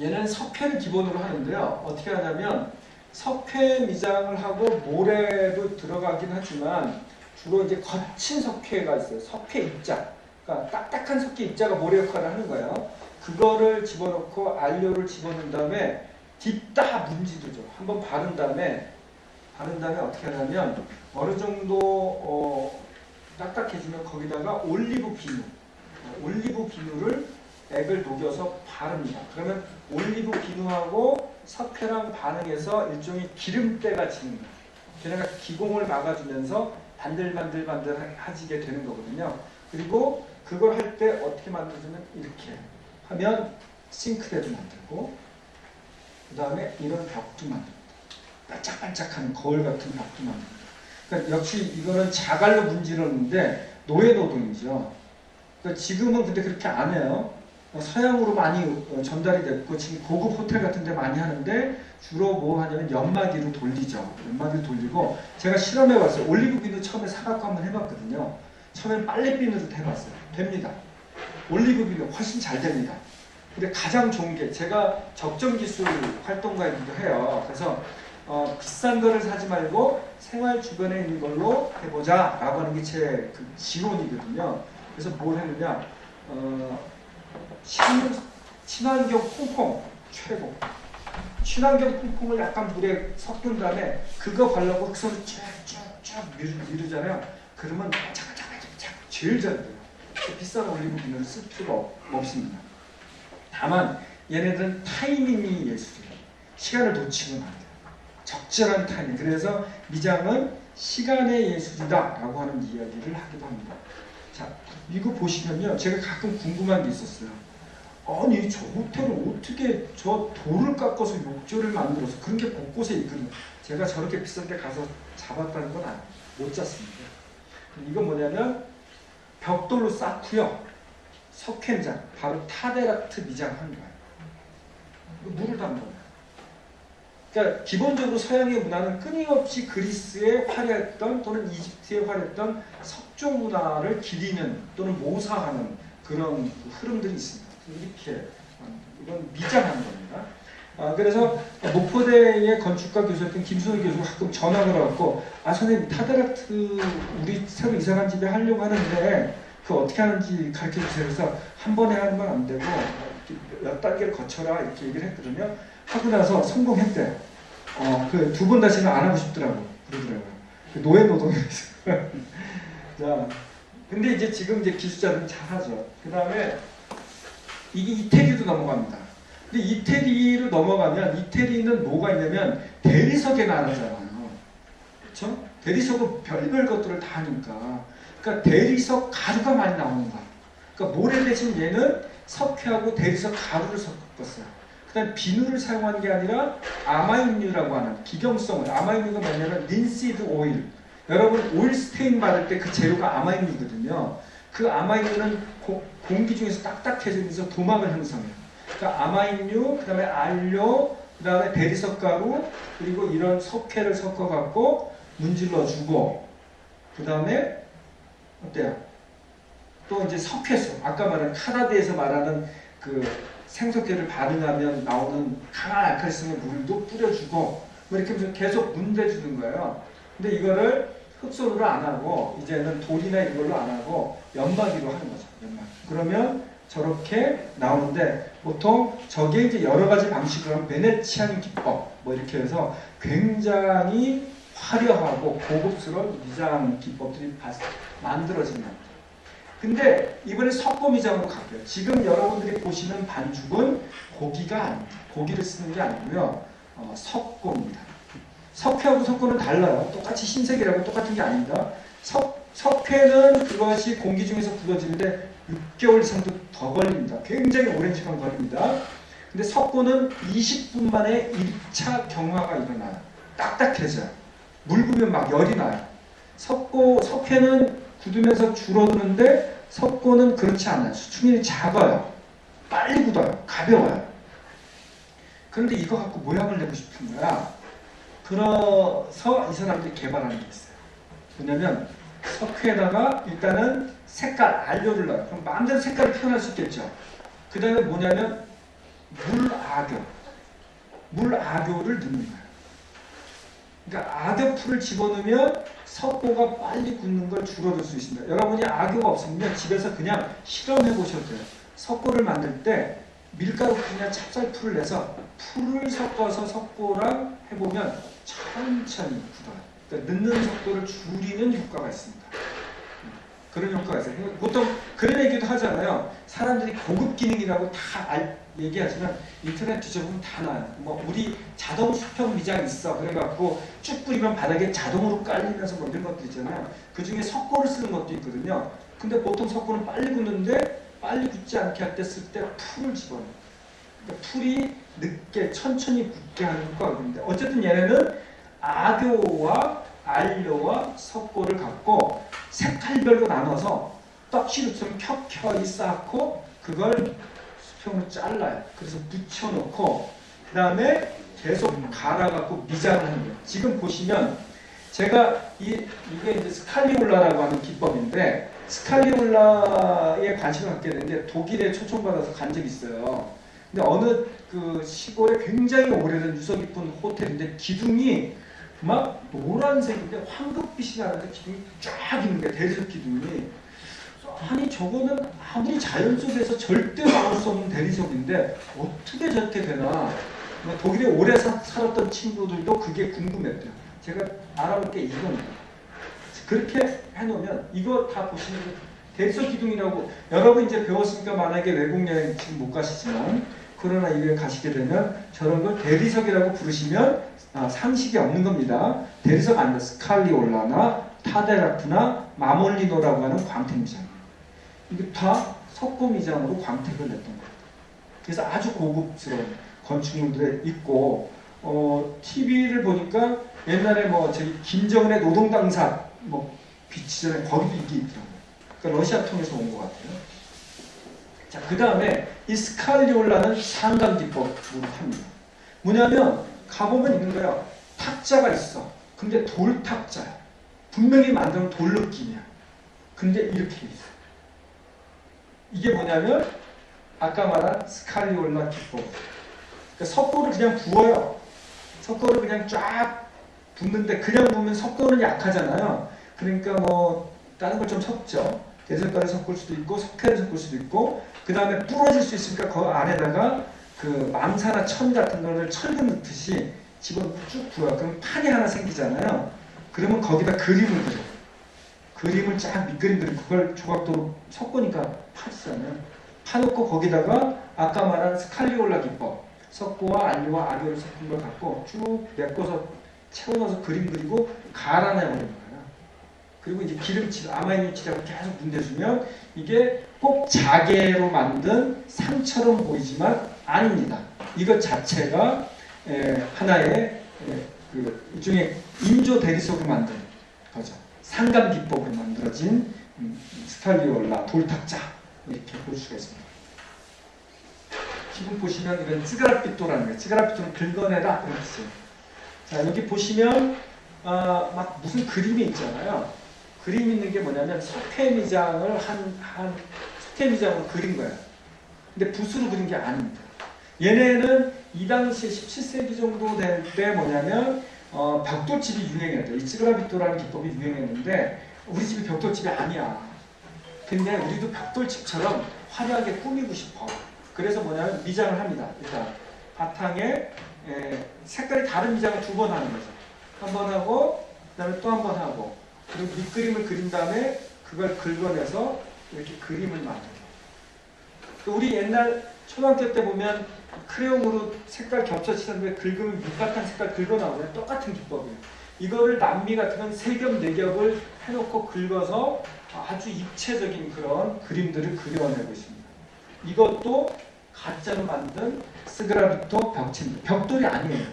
얘는 석회를 기본으로 하는데요. 어떻게 하냐면 석회 미장을 하고 모래도 들어가긴 하지만 주로 이제 거친 석회가 있어요. 석회 입자. 그러니까 딱딱한 석회 입자가 모래 역할을 하는 거예요. 그거를 집어넣고 안료를 집어넣은 다음에 뒷다 문지르죠. 한번 바른 다음에 바른 다음에 어떻게 하냐면 어느 정도 어, 딱딱해지면 거기다가 올리브 비누, 어, 올리브 비누를 액을 녹여서 바릅니다. 그러면 올리브 비누하고 석회랑 반응해서 일종의 기름때가 지는 거예요. 걔네가 기공을 막아주면서 반들반들반들해지게 되는 거거든요. 그리고 그걸 할 때 어떻게 만들어주면 이렇게 하면 싱크대도 만들고 그 다음에 이런 벽도 만듭니다. 반짝반짝하는 거울 같은 벽도 만듭니다. 그러니까 역시 이거는 자갈로 문지르는데 노예 노동이죠. 그러니까 지금은 근데 그렇게 안 해요. 어, 서양으로 많이 어, 전달이 됐고 지금 고급 호텔 같은 데 많이 하는데 주로 뭐 하냐면 연마기로 돌리죠. 연마기로 돌리고 제가 실험해 봤어요. 올리브 비누 처음에 사갖고 한번 해봤거든요. 처음엔 빨래 비누로 해봤어요. 됩니다. 올리브 비누 훨씬 잘 됩니다. 근데 가장 좋은 게 제가 적정 기술 활동가이기도 해요. 그래서 어, 비싼 거를 사지 말고 생활 주변에 있는 걸로 해보자 라고 하는 게 제 그 지론이거든요. 그래서 뭘 했느냐 어, 친, 친환경 퐁퐁 최고 친환경 퐁퐁을 약간 물에 섞은 다음에 그거 발라고 흑선을 쭉쭉쭉 미루, 잖아요 그러면 차가차가차가 제일 잘 돼요. 비싼 올리브 비누를 쓸 필요가 없- 없습니다. 다만 얘네들은 타이밍이 예술이에요. 시간을 놓치면 안 돼요. 적절한 타이밍. 그래서 미장은 시간의 예술이다 라고 하는 이야기를 하기도 합니다. 자, 이거 보시면요. 제가 가끔 궁금한 게 있었어요. 아니, 저 호텔을 어떻게 저 돌을 깎아서 욕조를 만들어서 그런 게 곳곳에 있거든요. 제가 저렇게 비싼 데 가서 잡았다는 건 아- 못 잤습니다. 이건 뭐냐면 벽돌로 쌓고요. 석회장, 바로 타데라트 미장한 거예요. 물을 담는 거예요. 그러니까 기본적으로 서양의 문화는 끊임없이 그리스에 화려했던 또는 이집트에 화려했던 석조 문화를 기리는 또는 모사하는 그런 그 흐름들이 있습니다. 이렇게 어, 이건 미장한 겁니다. 아, 그래서 목포대의 건축가 교수였던 김순호 교수가 가끔 전화를 왔고 아 선생님 타데라트 우리 새로 이사간 집에 하려고 하는데 그 어떻게 하는지 가르쳐 주세요. 그래서 한 번에 하는 건 안 되고 몇 단계를 거쳐라 이렇게 얘기를 했거든요. 하고 나서 성공했대요. 어, 그 두 번 다시는 안 하고 싶더라고 그러더라고요. 그 노예 노동이었어. 자, 근데 이제 지금 이제 기술자들은 잘하죠. 그 다음에 이게 이태리도 넘어갑니다. 근데 이태리로 넘어가면 이태리는 뭐가 있냐면 대리석에 나누잖아요. 그렇죠? 대리석은 별별 것들을 다 하니까. 그러니까 대리석 가루가 많이 나오는 거야. 그러니까 모래 대신 얘는 석회하고 대리석 가루를 섞었어요. 그다음 비누를 사용한 게 아니라 아마인유라고 하는 기경성을 아마인유가 뭐냐면 린시드 오일. 여러분 오일 스테인 받을 때 그 재료가 아마인유거든요. 그 아마인유는 고- 공기 중에서 딱딱해지면서 도막을 형성해요. 그러니까 아마인유, 그다음에 알료, 그다음에 대리석 가루, 그리고 이런 석회를 섞어 갖고 문질러 주고 그다음에 어때요? 또 이제 석회수 아까 말한 카나드에서 말하는 그 생석회를 반응하면 나오는 강한 알칼리성의 물도 뿌려주고 뭐 이렇게 계속 문대주는 거예요. 근데 이거를 흑소로 안 하고 이제는 돌이나 이걸로 안 하고 연마기로 하는 거죠. 연마기. 그러면 저렇게 나오는데 보통 저게 이제 여러 가지 방식으로 하면 베네치안 기법 뭐 이렇게 해서 굉장히 화려하고 고급스러운 미장 기법들이 겁니다. 근데 이번에 석고미장으로 갈게요. 지금 여러분들이 보시는 반죽은 고기가 아닙니다. 고기를 쓰는 게 아니고요. 어, 석고입니다. 석회하고 석고는 달라요. 똑같이 흰색이라고 똑같은 게 아닙니다. 석, 석회는 그것이 공기 중에서 굳어지는데 6개월 이상도 더 걸립니다. 굉장히 오랜 시간 걸립니다. 근데 석고는 20분 만에 1차 경화가 일어나요. 딱딱해져요. 물 부으면 막 열이 나요. 석고, 석회는 굳으면서 줄어드는데 석고는 그렇지 않아요. 수축률이 작아요. 빨리 굳어요. 가벼워요. 그런데 이거 갖고 모양을 내고 싶은 거야. 그래서 이 사람들이 개발하는 게 있어요. 뭐냐면 석회에다가 일단은 색깔, 안료를 넣어요. 그럼 마음대로 색깔을 표현할 수 있겠죠. 그 다음에 뭐냐면 물악교. 물악교를 넣는 거예요. 그러니까 악교풀을 집어넣으면 석고가 빨리 굳는 걸 줄어들 수 있습니다. 여러분이 악교가 없으면 집에서 그냥 실험해 보셔도 돼요. 석고를 만들 때 밀가루 풀이나 찹쌀풀을 내서 풀을 섞어서 석고랑 해보면 천천히 굳어요. 그러니까 넣는 속도를 줄이는 효과가 있습니다. 그런 효과가 있어요. 보통 그런 얘기도 하잖아요. 사람들이 고급 기능이라고 다 알- 얘기하지만 인터넷 뒤져보면 다 나와요. 뭐 우리 자동 수평 미장 있어. 그래갖고 쭉 뿌리면 바닥에 자동으로 깔리면서 뭐 이런 것들 있잖아요. 그 중에 석고를 쓰는 것도 있거든요. 근데 보통 석고는 빨리 굳는데 빨리 굳지 않게 할 때 쓸 때 풀을 집어넣어요. 그러니까 풀이 늦게 천천히 굳게 하는 효과가 있는데 어쨌든 얘네는 악교와 안료와 석고를 갖고 색깔별로 나눠서 떡시루처럼 켜켜이 쌓고 그걸 수평으로 잘라요. 그래서 붙여놓고 그 다음에 계속 갈아갖고 미장을 하는 거예요. 지금 보시면 제가 이, 이게 이제 스칼리올라라고 하는 기법인데 스칼리올라에 관심을 갖게 된 게 독일에 초청받아서 간 적이 있어요. 근데 어느 그 시골에 굉장히 오래된 유서 깊은 호텔인데 기둥이 막 노란색인데 황금빛이 나는데 기둥이 쫙 있는 거야 대리석 기둥이 아니 저거는 아무리 자연 속에서 절대 나올 수 없는 대리석인데 어떻게 저렇게 되나 뭐 독일에 오래 사- 살았던 친구들도 그게 궁금했대요 제가 알아볼 게 이겁니다 그렇게 해놓으면 이거 다 보시면 대리석 기둥이라고 여러분 이제 배웠으니까 만약에 외국 여행 지금 못 가시지만 코로나 이후에 가시게 되면 저런 걸 대리석이라고 부르시면 아, 상식이 없는 겁니다. 대리석 아니면 스칼리올라나 타데라프나 마몰리노라고 하는 광택미장이에요. 이게 다 석고미장으로 광택을 냈던 거예요. 그래서 아주 고급스러운 건축물들에 있고 어, TV를 보니까 옛날에 뭐 저희 김정은의 노동당사 뭐 비치 전에 거기도 이게 있더라고요. 그러니까 러시아 통해서 온 것 같아요. 자, 그 다음에 이 스칼리올라는 상강 기법으로 합니다. 뭐냐면 가보면 있는 거야. 탁자가 있어. 근데 돌 탁자야. 분명히 만든 돌 느낌이야. 근데 이렇게 있어. 이게 뭐냐면 아까 말한 scagliola 기법. 그러니까 석고를 그냥 부어요. 석고를 그냥 쫙 붓는데 그냥 부으면 석고는 약하잖아요. 그러니까 뭐 다른 걸 좀 섞죠. 대설가를 섞을 수도 있고 석회를 섞을 수도 있고 그 다음에 부러질 수 있으니까 그 안에다가 그 망사나 천 같은 거를 철근 넣듯이 집어넣고 쭉 부어요. 그럼 판이 하나 생기잖아요. 그러면 거기다 그림을 그려. 그림을 쫙 밑그림 그리고 그걸 조각도로 석고니까 파잖아요. 파놓고 거기다가 아까 말한 scagliola 기법 석고와 안료와 아교를 섞은 걸 갖고 쭉 메꿔서 채워넣어서 그림 그리고 갈아내버리는 거예요. 그리고 이제 기름칠, 아마인유칠하고 계속 문대주면 이게 꼭 자개로 만든 상처럼 보이지만 아닙니다. 이것 자체가 에, 하나의 에, 그 일종의 인조 대리석으로 만든 거죠. 상감 기법으로 만들어진 음, scagliola 돌탁자 이렇게 볼 수가 있습니다. 지금 보시면 이런 sgraffito라는 거예요. sgraffito는 긁어내다 이런 뜻이에요. 자 여기 보시면 아, 막 무슨 그림이 있잖아요. 그림 있는 게 뭐냐면 석회미장을 한, 한 석회미장으로 그린 거예요. 근데 붓으로 그린 게 아닙니다. 얘네는 이 당시에 17세기 정도 될 때 뭐냐면 어, 벽돌집이 유행했대요. 이 찌그라비토라는 기법이 유행했는데 우리 집이 벽돌집이 아니야. 근데 우리도 벽돌집처럼 화려하게 꾸미고 싶어. 그래서 뭐냐면 미장을 합니다. 일단 바탕에 에, 색깔이 다른 미장을 두 번 하는 거죠. 한 번 하고 그 다음에 또 한 번 하고 그리고 밑그림을 그린 다음에 그걸 긁어내서 이렇게 그림을 만들어. 우리 옛날 초등학교 때 보면 크레용으로 색깔 겹쳐치는 데 긁으면 밑바탕 색깔 긁어 나오잖아요. 똑같은 기법이에요. 이거를 남미 같은 건 세 겹, 네 겹을 해놓고 긁어서 아주 입체적인 그런 그림들을 그려내고 있습니다. 이것도 가짜로 만든 스그라비토 벽체입니다. 벽돌이 아니에요.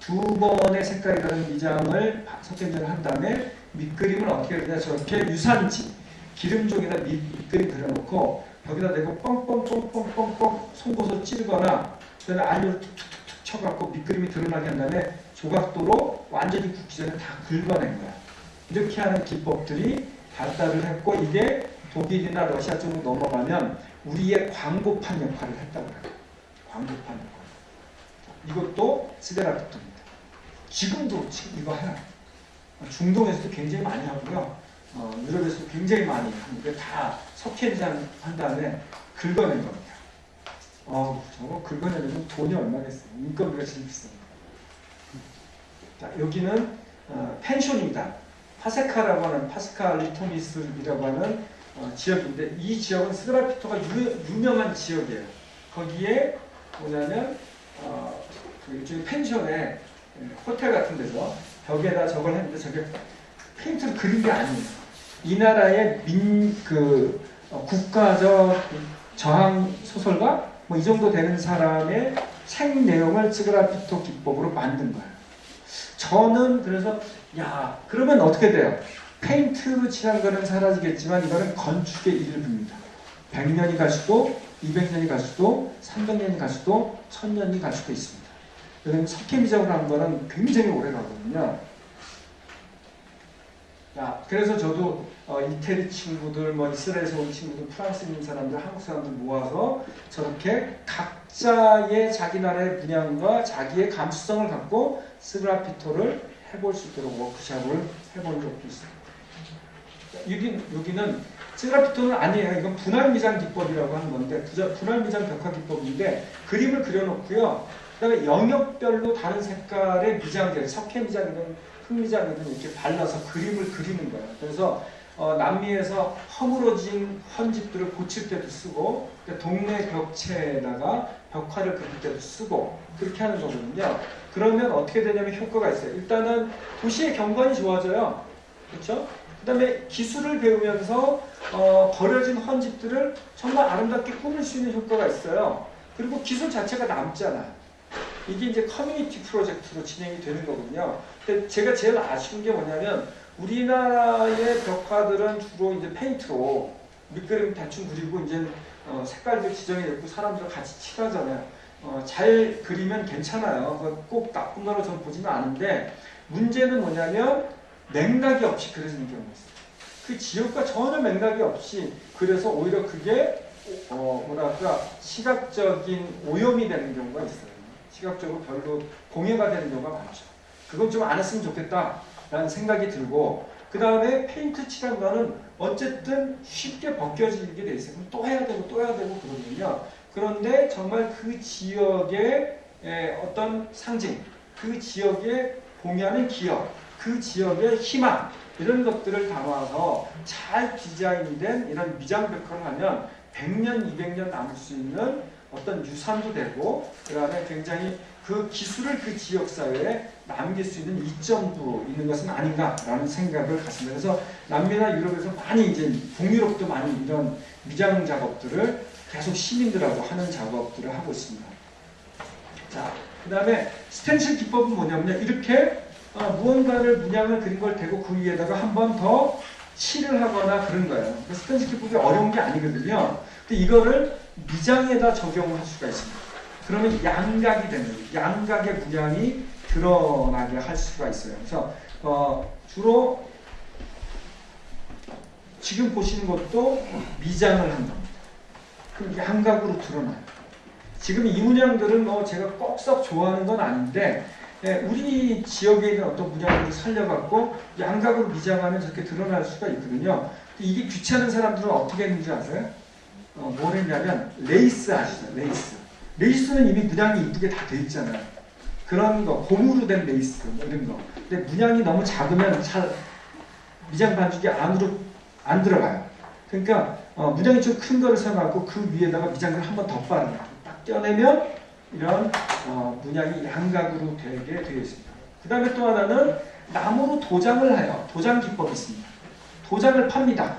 두 번의 색깔이 다른 미장을 석견제를 한 다음에 밑그림을 어떻게 그리냐 저렇게 유산지 기름종에다 밑, 밑그림 그려놓고 벽에다 대고 뻥뻥뻥뻥뻥뻥 송곳으로 찌르거나 그다음에 알료를 툭툭툭 쳐갖고 밑그림이 드러나게 한 다음에 조각도로 완전히 굳기 전에 다 긁어낸 거야. 이렇게 하는 기법들이 발달을 했고 이게 독일이나 러시아 쪽으로 넘어가면 우리의 광고판 역할을 했다고 해요. 광고판 역할. 이것도 스데라피토입니다. 지금도 지금 이거 해요. 중동에서도 굉장히 많이 하고요. 어, 유럽에서도 굉장히 많이 하는데 다 석회미장 한 다음에 긁어낸 겁니다. 어, 저거 긁어내려면 돈이 얼마겠어요. 인건비가 제일 비쌉니다. 자, 여기는 어, 펜션입니다. 파세카라고 하는 파스칼 리토미스이라고 하는 어, 지역인데 이 지역은 스그라피토가 유, 유명한 지역이에요. 거기에 뭐냐면 어, 그 일종의 펜션에 예, 호텔 같은 데서 벽에다 저걸 했는데 저게 페인트를 그린 게 아니에요. 이 나라의 민 그 국가적 저항 소설가 뭐 이 정도 되는 사람의 책 내용을 스그라피토 기법으로 만든 거예요. 저는 그래서 야 그러면 어떻게 돼요? 페인트로 칠한 거는 사라지겠지만 이거는 건축의 일부입니다. 100년이 갈 수도 200년이 갈 수도 300년이 갈 수도 1000년이 갈 수도 있습니다. 왜냐면 석회미장으로 한 거는 굉장히 오래 가거든요. 자, 그래서 저도 어, 이태리 친구들, 뭐 이스라엘에서 온 친구들, 프랑스 있는 사람들, 한국 사람들 모아서 저렇게 각자의 자기 나라의 문양과 자기의 감수성을 갖고 스그라피토를 해볼 수 있도록 워크샵을 해본 적도 있습니다. 여기, 여기는 스그라피토는 아니에요. 이건 분할 미장 기법이라고 하는 건데 분할 미장 벽화 기법인데 그림을 그려놓고요. 그 다음에 영역별로 다른 색깔의 미장들, 석회 미장이든 흑미장이든 이렇게 발라서 그림을 그리는 거예요. 그래서 어, 남미에서 허물어진 헌집들을 고칠 때도 쓰고 동네 벽체에다가 벽화를 그릴 때도 쓰고 그렇게 하는 거거든요. 그러면 어떻게 되냐면 효과가 있어요. 일단은 도시의 경관이 좋아져요. 그렇죠? 그 다음에 기술을 배우면서 어, 버려진 헌집들을 정말 아름답게 꾸밀 수 있는 효과가 있어요. 그리고 기술 자체가 남잖아요. 이게 이제 커뮤니티 프로젝트로 진행이 되는 거거든요. 근데 제가 제일 아쉬운 게 뭐냐면 우리나라의 벽화들은 주로 이제 페인트로 밑그림 대충 그리고 이제 어, 색깔들 지정해 놓고 사람들 같이 칠하잖아요. 어, 잘 그리면 괜찮아요. 그 꼭 나쁜 거로 저는 보지는 않은데 문제는 뭐냐면 맥락이 없이 그려지는 경우가 있어요. 그 지역과 전혀 맥락이 없이 그래서 오히려 그게 어, 뭐랄까 시각적인 오염이 되는 경우가 있어요. 시각적으로 별로 공해가 되는 경우가 많죠. 그건 좀 안 했으면 좋겠다라는 생각이 들고 그 다음에 페인트 칠한 거는 어쨌든 쉽게 벗겨지게 돼 있어요. 또 해야 되고 또 해야 되고 그러거든요. 그런데 정말 그 지역의 에, 어떤 상징, 그 지역에 공유하는 기억, 그 지역의 희망 이런 것들을 담아서 잘 디자인된 이런 미장 벽화를 하면 100년, 200년 남을 수 있는 어떤 유산도 되고 그 다음에 굉장히 그 기술을 그 지역 사회에 남길 수 있는 이점도 있는 것은 아닌가라는 생각을 갖습니다. 그래서 남미나 유럽에서 많이 이제 북유럽도 많이 이런 미장 작업들을 계속 시민들하고 하는 작업들을 하고 있습니다. 자, 그 다음에 스텐실 기법은 뭐냐면요. 이렇게 어, 무언가를 문양을 그린 걸 대고 그 위에다가 한 번 더 칠을 하거나 그런 거예요. 그 스텐실 기법이 어려운 게 아니거든요. 근데 이거를 미장에다 적용을 할 수가 있습니다. 그러면 양각이 되는. 양각의 문양이 드러나게 할 수가 있어요. 그래서 어, 주로 지금 보시는 것도 미장을 한 겁니다. 그럼 양각으로 드러나요. 지금 이 문양들은 뭐 제가 꼭 썩 좋아하는 건 아닌데 예, 우리 지역에 있는 어떤 문양을 살려갖고 양각으로 미장하면 저렇게 드러날 수가 있거든요. 이게 귀찮은 사람들은 어떻게 했는지 아세요? 어, 뭘 했냐면 레이스 아시죠? 레이스. 레이스는 이미 문양이 이쁘게 다 돼 있잖아요. 그런 거, 고무로 된 레이스 뭐 이런 거. 근데 문양이 너무 작으면 잘 미장 반죽이 안으로 안 들어가요. 그러니까 어, 문양이 좀 큰 거를 사용하고 그 위에다가 미장을 한번 더 바르는 거예요. 딱 떼어내면 이런 어, 문양이 양각으로 되게 되어 있습니다. 그 다음에 또 하나는 나무로 도장을 해요. 도장 기법이 있습니다. 도장을 팝니다.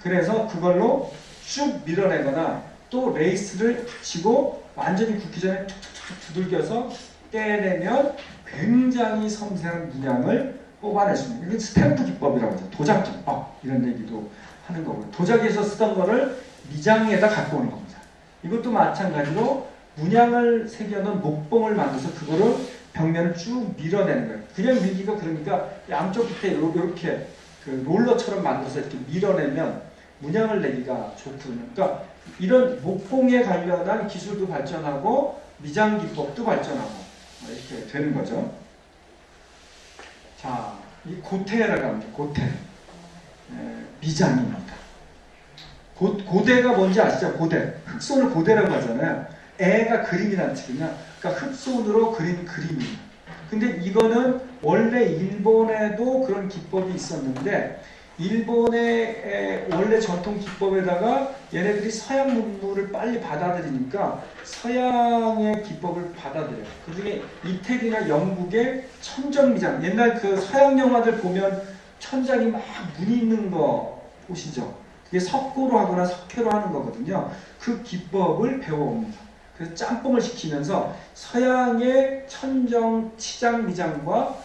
그래서 그걸로 쭉 밀어내거나 또 레이스를 붙이고 완전히 굳기 전에 툭툭툭 두들겨서 떼내면 굉장히 섬세한 문양을 있는 이게 스탬프 기법이라고 하죠. 도장 기법 이런 얘기도 하는 거고요. 도자기에서 쓰던 거를 미장에다 갖고 오는 겁니다. 이것도 마찬가지로 문양을 새겨놓은 목봉을 만들어서 그거를 벽면을 쭉 밀어내는 거예요. 그냥 밀기가 그러니까 양쪽 끝에 이렇게 그 롤러처럼 만들어서 이렇게 밀어내면 문양을 내기가 좋거든요. 그러니까 이런 목봉에 관련한 기술도 발전하고 미장 기법도 발전하고 이렇게 되는 거죠. 자, 이 고태라고 합니다. 고태. 에, 미장입니다. 고, 고대가 뭔지 아시죠? 고대. 흑손을 고대라고 하잖아요. 애가 그림이라는 뜻이냐. 그러니까 흑손으로 그린 그림입니다. 근데 이거는 원래 일본에도 그런 기법이 있었는데 일본의 에, 원래 전통 기법에다가 얘네들이 서양 문물을 빨리 받아들이니까 서양의 기법을 받아들여요. 그 중에 이태리나 영국의 천정미장. 옛날 그 서양 영화들 보면 천장이 막 무늬 있는 거 보시죠? 그게 석고로 하거나 석회로 하는 거거든요. 그 기법을 배워옵니다. 그래서 짬뽕을 시키면서 서양의 천정 치장 미장과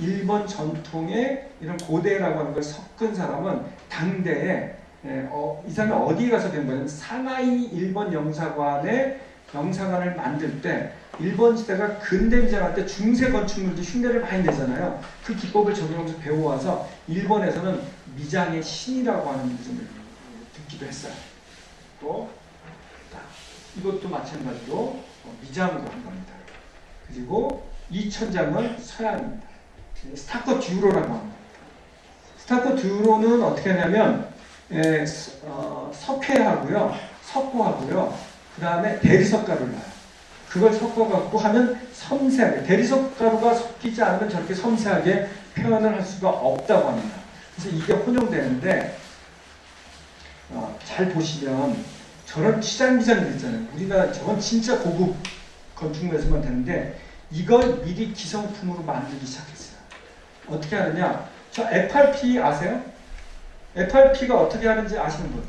일본 전통의 이런 고대라고 하는 걸 섞은 사람은 당대에 에, 어, 이 사람이 어디에 가서 된 거냐면 상하이 일본 영사관의 영사관을 만들 때 일본 시대가 근대 미장할 때 중세 건축물도 흉내를 많이 내잖아요. 그 기법을 적용해서 배워와서 일본에서는 미장의 신이라고 하는 이름을 듣기도 했어요. 또 자, 이것도 마찬가지로 어, 미장으로 한 겁니다. 그리고 이 천장은 서양입니다. 스타커 듀로라고 합니다. 스타커 듀로는 어떻게 하냐면 에, 어, 석회하고요, 석고하고요, 그 다음에 대리석 가루를 놔요. 그걸 섞어갖고 하면 섬세하게 대리석 가루가 섞이지 않으면 저렇게 섬세하게 표현을 할 수가 없다고 합니다. 그래서 이게 혼용되는데 어, 잘 보시면 저런 치장미장들 있잖아요. 우리나라 저건 진짜 고급 건축물에서만 되는데 이걸 미리 기성품으로 만들기 시작했어요. 어떻게 하느냐? 저 FRP 아세요? FRP가 어떻게 하는지 아시는 분?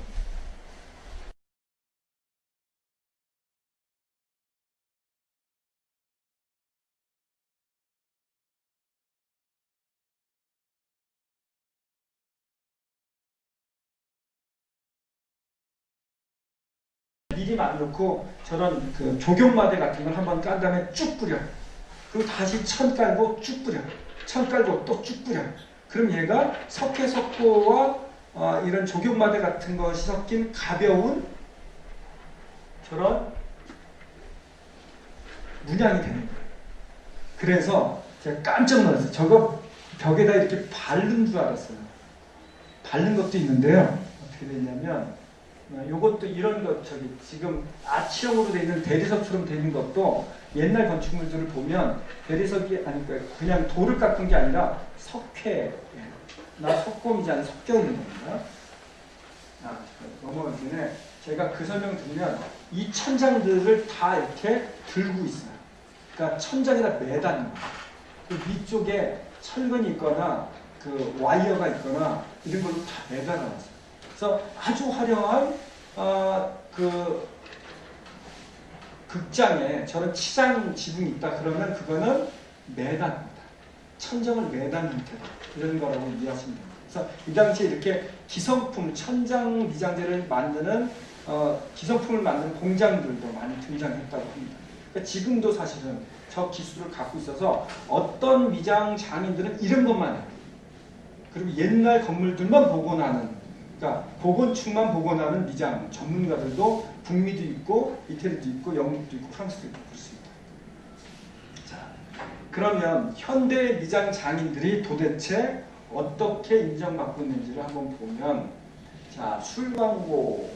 미리 만들고 저런 그 조경마대 같은 걸 한번 깐 다음에 쭉 뿌려. 그리고 다시 천 깔고 쭉 뿌려. 천 깔고 또 쭉 뿌려. 그럼 얘가 석회 석고와 어, 이런 조경마대 같은 것이 섞인 가벼운 저런 문양이 되는 거예요. 그래서 제가 깜짝 놀랐어요. 저거 벽에다 이렇게 바른 줄 알았어요. 바른 것도 있는데요. 어떻게 되냐면 어, 요것도 이런 것 저기 지금 아치형으로 되어 있는 대리석처럼 되어 있는 것도 옛날 건축물들을 보면 대리석이 아니 그러니까 그냥 돌을 깎은 게 아니라 석회나 석고미지 않은 있는 겁니다. 아, 넘어가기 전에 제가 그 설명 드리면 이 천장들을 다 이렇게 들고 있어요. 그러니까 천장에다 매다는 거예요. 그 위쪽에 철근이 있거나 그 와이어가 있거나 이런 걸로 다 매달아놨어요. 그래서 아주 화려한 어, 그 극장에 저런 치장 지붕이 있다 그러면 그거는 매단입니다. 천정을 매단 형태로 이런 거라고 이해하시면 됩니다. 그래서 이 당시에 이렇게 기성품, 천장 미장제를 만드는 어, 기성품을 만드는 공장들도 많이 등장했다고 합니다. 그러니까 지금도 사실은 저 기술을 갖고 있어서 어떤 미장 장인들은 이런 것만 해요. 그리고 옛날 건물들만 복원하는 그러니까 복원축만 복원하는 미장 전문가들도 북미도 있고 이태리도 있고 영국도 있고 프랑스도 있고 그렇습니다. 자, 그러면 현대 미장 장인들이 도대체 어떻게 인정받고 있는지를 한번 보면 자, 술 광고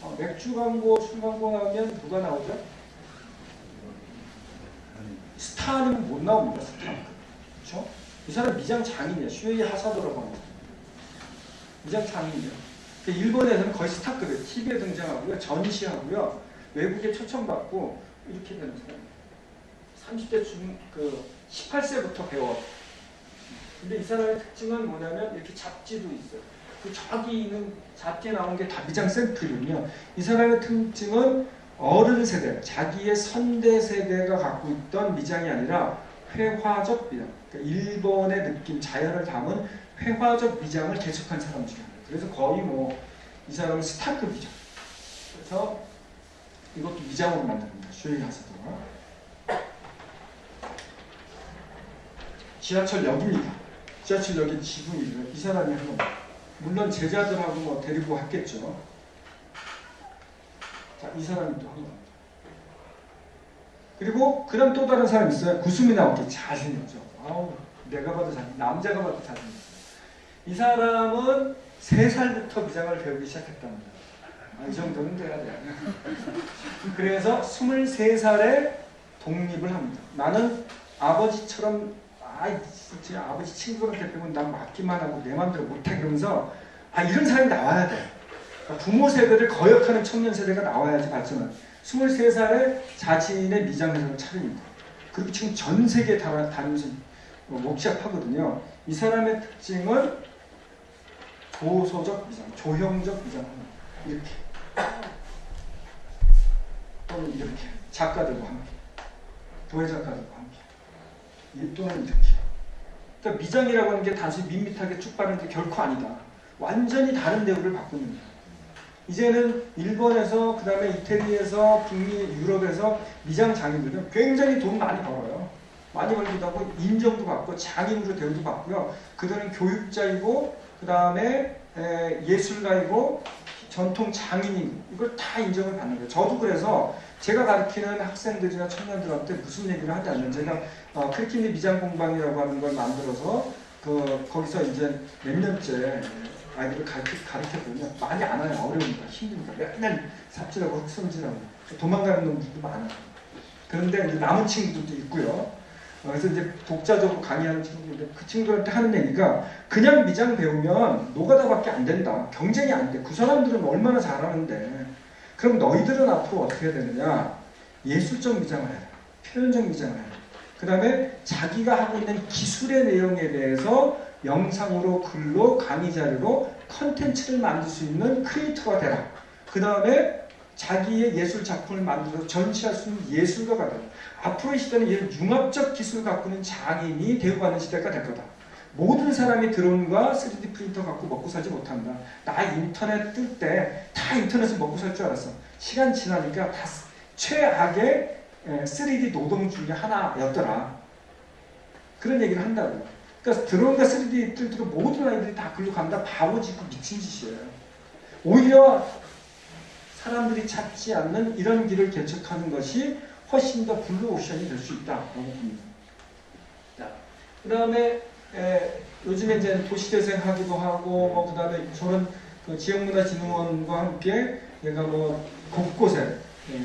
어, 맥주 광고, 술 광고 하면 누가 나오죠? 스타는 못 나옵니다. 스타. 그렇죠? 이 사람 미장 장인이야. 슈에이 하사도라고 합니다. 미장 장인이에요. 그 일본에서는 거의 스타급이에요. TV에 등장하고요. 전시하고요. 외국에 초청받고 이렇게 되는 사람이에요. 30대 중, 그 18세부터 배워. 근데 이 사람의 특징은 뭐냐면 이렇게 잡지도 있어요. 그 저기 있는 잡지에 나온 게 다 미장 샘플이군요. 이 사람의 특징은 어른 세대, 자기의 선대 세대가 갖고 있던 미장이 아니라 회화적 미장. 그러니까 일본의 느낌, 자연을 담은 회화적 미장을 개척한 사람 중에 하나예요. 그래서 거의 뭐 이 사람은 스타급이죠. 그래서 이것도 미장으로 만듭니다. 하사도가. 지하철역입니다. 지하철역의 지붕이고요. 이 사람이 한 겁니다. 물론 제자들하고 뭐 데리고 했겠죠. 자, 이 사람이 또 한 겁니다. 그리고 그다음 또 다른 사람이 있어요. 구수미 나오게 잘생겼죠. 아우, 내가 봐도 잘, 남자가 봐도 잘생겼어요. 이 사람은 세 살부터 미장을 배우기 시작했답니다. 아, 이 정도는 돼야 돼. 그래서 23살에 독립을 합니다. 나는 아버지처럼 아, 진짜 아버지 친구한테 배우면 난 맞기만 하고 내 마음대로 못해 그러면서 아 이런 사람이 나와야 돼. 그러니까 부모 세대를 거역하는 청년 세대가 나와야지 발전을. 23살에 자신의 미장회사를 차립니다. 그리고 지금 전 세계 다 다니면서 목시합하거든요. 이 사람의 특징은 조소적 미장, 조형적 미장 이렇게 또는 이렇게 작가들과 함께 도예 작가들과 함께 이 또는 이렇게 그러니까 미장이라고 하는 게 단순히 밋밋하게 쭉 바르는 게 결코 아니다. 완전히 다른 대우를 받고 있는 거야. 이제는 일본에서 그 다음에 이태리에서 북미 유럽에서 미장 장인들은 굉장히 돈 많이 벌어요. 많이 벌기도 하고 인정도 받고 장인으로 대우도 받고요. 그들은 교육자이고 그 다음에 예술가이고 전통 장인이고 이걸 다 인정을 받는 거예요. 저도 그래서 제가 가르치는 학생들이나 청년들한테 무슨 얘기를 않는 제가 어, 크리키니 미장 공방이라고 하는 걸 만들어서 그 거기서 이제 몇 년째 아이들을 가르치, 가르쳤거든요. 많이 안 와요. 어려우니까 힘드니까 맨날 삽질하고 흑성질하고 도망가는 놈들도 많아요. 그런데 남은 친구들도 있고요. 어, 그래서 이제 독자적으로 강의하는 친구들인데 그 친구들한테 하는 얘기가 그냥 미장 배우면 노가다밖에 안 된다. 경쟁이 안 돼. 그 사람들은 얼마나 잘하는데. 그럼 너희들은 앞으로 어떻게 해야 되느냐? 예술적 미장을 해라. 표현적 미장을 해라. 그 다음에 자기가 하고 있는 기술의 내용에 대해서 영상으로 글로 강의 자료로 컨텐츠를 만들 수 있는 크리에이터가 되라. 그 다음에 자기의 예술 작품을 만들어서 전시할 수 있는 예술가가 되라. 앞으로의 시대는 이런 융합적 갖고 있는 장인이 되어가는 시대가 될 거다. 모든 사람이 드론과 3D 프린터 갖고 먹고 살지 못한다. 나 인터넷 뜰 때 다 인터넷을 먹고 살 줄 알았어. 시간 지나니까 다 최악의 3D 노동 중에 하나였더라. 그런 얘기를 한다고요. 그러니까 드론과 3D 뜰 때도 모든 아이들이 다 글로 간다. 바보 짓이고 미친 짓이에요. 오히려 사람들이 찾지 않는 이런 길을 개척하는 것이 훨씬 더 블루 오션이 될 수 있다고 봅니다. 자, 그 다음에 요즘에 이제 도시재생 하기도 하고 뭐 그다음에 저는 그 지역문화진흥원과 함께 얘가 뭐 곳곳에 예,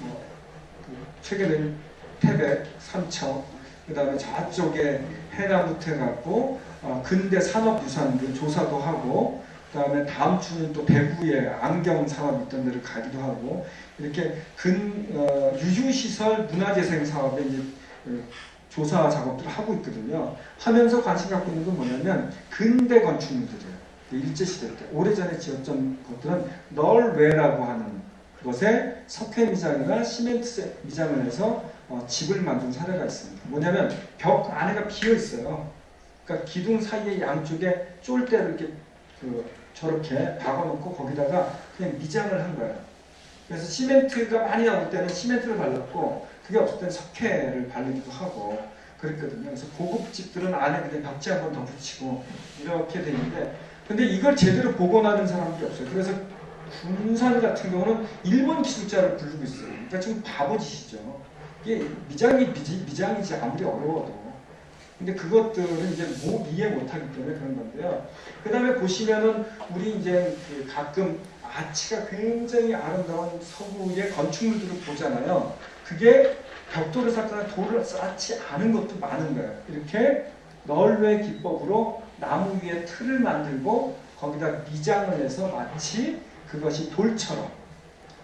뭐그 최근에 태백, 삼척, 그 다음에 저쪽에 해나무태 갖고 어, 근대 산업유산들 조사도 하고 그 다음에 다음 주는 또 대구에 안경 사업 있던 데를 가기도 하고 이렇게 근 어, 유휴시설 문화재생 사업에 이제 그 조사 작업들을 하고 있거든요. 하면서 관심 갖고 있는 건 뭐냐면 근대 건축물들이에요. 그 일제시대 때 오래전에 지었던 것들은 널웨라고 하는 것에 석회 미장이나 시멘트 미장을 해서 어, 집을 만든 사례가 있습니다. 뭐냐면 벽 안에가 비어 있어요. 그러니까 기둥 사이에 양쪽에 쫄대를 이렇게 그 저렇게 박아놓고 거기다가 그냥 미장을 한 거예요. 그래서 시멘트가 많이 나올 때는 시멘트를 발랐고 그게 없을 때는 석회를 바르기도 하고 그랬거든요. 그래서 고급 집들은 안에 그냥 벽지 한 번 더 붙이고 이렇게 되는데 근데 이걸 제대로 복원하는 사람들이 없어요. 그래서 군산 같은 경우는 일본 기술자를 부르고 있어요. 그러니까 지금 바보짓이죠. 이게 미장이 미지, 미장이지 아무리 어려워도. 근데 그것들은 이제 뭐 이해 못하기 때문에 그런 건데요. 그 다음에 보시면은 우리 이제 그 가끔 아치가 굉장히 아름다운 서구의 건축물들을 보잖아요. 그게 벽돌을 쌓거나 돌을 쌓지 않은 것도 많은 거예요. 이렇게 널웨 기법으로 나무 위에 틀을 만들고 거기다 미장을 해서 마치 그것이 돌처럼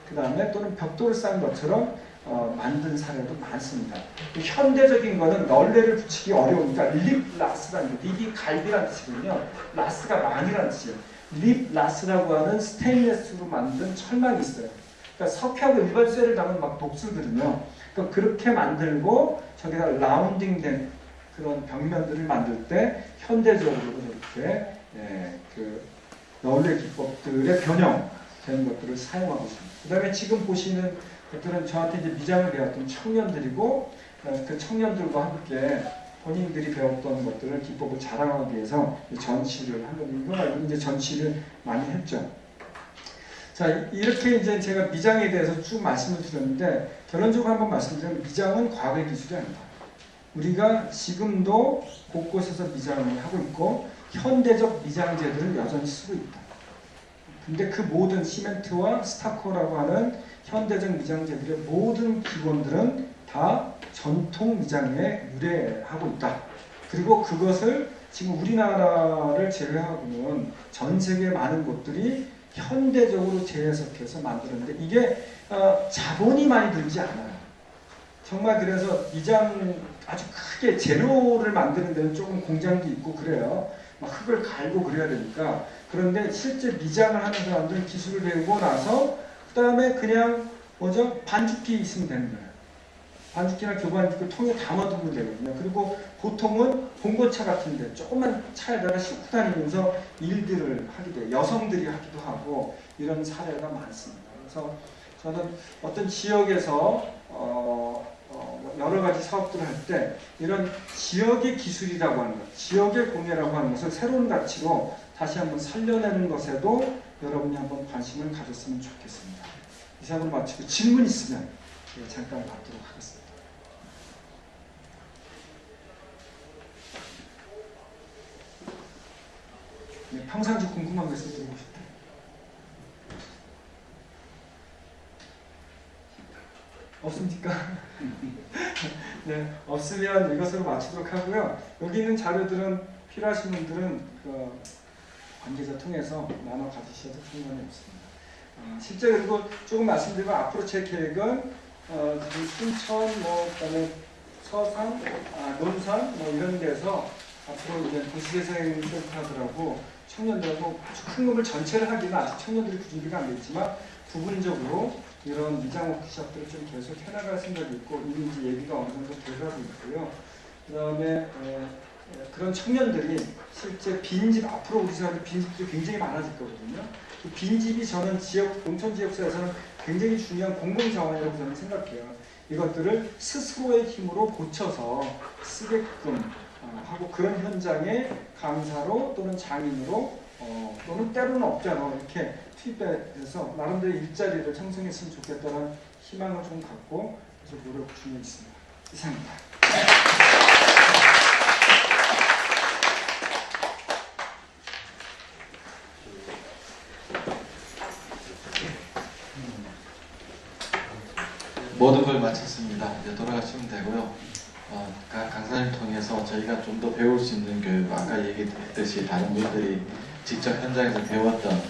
그 다음에 또는 벽돌을 쌓은 것처럼 어, 만든 사례도 많습니다. 그 현대적인 거는 널레를 붙이기 어려우니까 립라스라는 거, 립이 갈비라는 뜻이거든요. 라스가 망이라는 뜻이에요. 립라스라고 하는 스테인레스로 만든 철망이 있어요. 그러니까 석회하고 일반 쇠를 담은 막 독수들은요. 그러니까 그렇게 만들고 저기다 라운딩된 그런 벽면들을 만들 때 현대적으로 저렇게 예, 그 널레 기법들의 변형된 것들을 사용하고 있습니다. 그 다음에 지금 보시는 것들은 저한테 이제 미장을 배웠던 청년들이고 어, 그 청년들과 함께 본인들이 배웠던 것들을 기법을 자랑하기 위해서 이 전시를 한 겁니다. 이거 말고 이제 전시를 많이 했죠. 자 이렇게 이제 제가 미장에 대해서 쭉 말씀을 드렸는데 결론적으로 한번 말씀드리면 미장은 과거의 기술이 아니다. 우리가 지금도 곳곳에서 미장을 하고 있고 현대적 미장제들을 여전히 쓰고 있다. 근데 그 모든 시멘트와 스타코라고 하는 현대적 미장제들의 모든 기본들은 다 전통 미장에 유래하고 있다. 그리고 그것을 지금 우리나라를 제외하고는 전 세계 많은 곳들이 현대적으로 재해석해서 만들었는데 이게 어, 자본이 많이 들지 않아요. 정말 그래서 미장 아주 크게 재료를 만드는 데는 조금 공장도 있고 그래요. 막 흙을 갈고 그래야 되니까 그런데 실제 미장을 하는 사람들은 기술을 배우고 나서 그 다음에 그냥 뭐죠 반죽기 있으면 되는 거예요. 반죽기나 교반죽기 통에 담아두면 되거든요. 그리고 보통은 봉고차 같은데 조그만 차에다가 싣고 다니면서 일들을 하게 돼요. 여성들이 하기도 하고 이런 사례가 많습니다. 그래서 저는 어떤 지역에서 어, 어, 여러 가지 사업들을 할 때 이런 지역의 기술이라고 하는 것, 지역의 공예라고 하는 것을 새로운 가치로 다시 한번 살려내는 것에도 여러분이 한번 관심을 가졌으면 좋겠습니다. 이상으로 마치고 질문 있으면 예, 잠깐 받도록 하겠습니다. 네, 평상시 궁금한 거 있으면 물어보십시오 없습니까? 네, 없으면 이것으로 마치도록 하고요. 여기 있는 자료들은 필요하신 분들은 그 관계자 통해서 나눠 가지셔도 상관이 없습니다. 어, 실제 그리고 조금 말씀드리면 앞으로 제 계획은 어, 순천, 뭐 그다음에 서산, 아, 논산 뭐 이런 데서 앞으로 이제 도시재생 센터들하고 청년들하고 아주 큰 놈을 전체를 하기는 아직 청년들이 그 준비가 안돼 있지만 부분적으로 이런 미장 워크숍들을 좀 계속 해나갈 생각이 있고 이미 이제 얘기가 어느 정도 돼가고 있고요. 그 다음에 그런 청년들이 실제 빈집 앞으로 우리 사람들 빈집들이 굉장히 많아질 거거든요. 그 빈집이 저는 지역 농촌 지역사에서는 굉장히 중요한 공공 자원이라고 저는 생각해요. 이것들을 스스로의 힘으로 고쳐서 쓰게끔 어, 하고 그런 현장에 강사로 또는 장인으로 어, 또는 때로는 업자로 이렇게 투입돼서 나름대로 일자리를 형성했으면 좋겠다는 희망을 좀 갖고 계속 노력 중에 있습니다. 이상입니다. 모든 걸 마쳤습니다. 이제 돌아가시면 되고요. 어, 각 강사님 통해서 저희가 좀 더 배울 수 있는 교육, 아까 얘기했듯이 다른 분들이 직접 현장에서 배웠던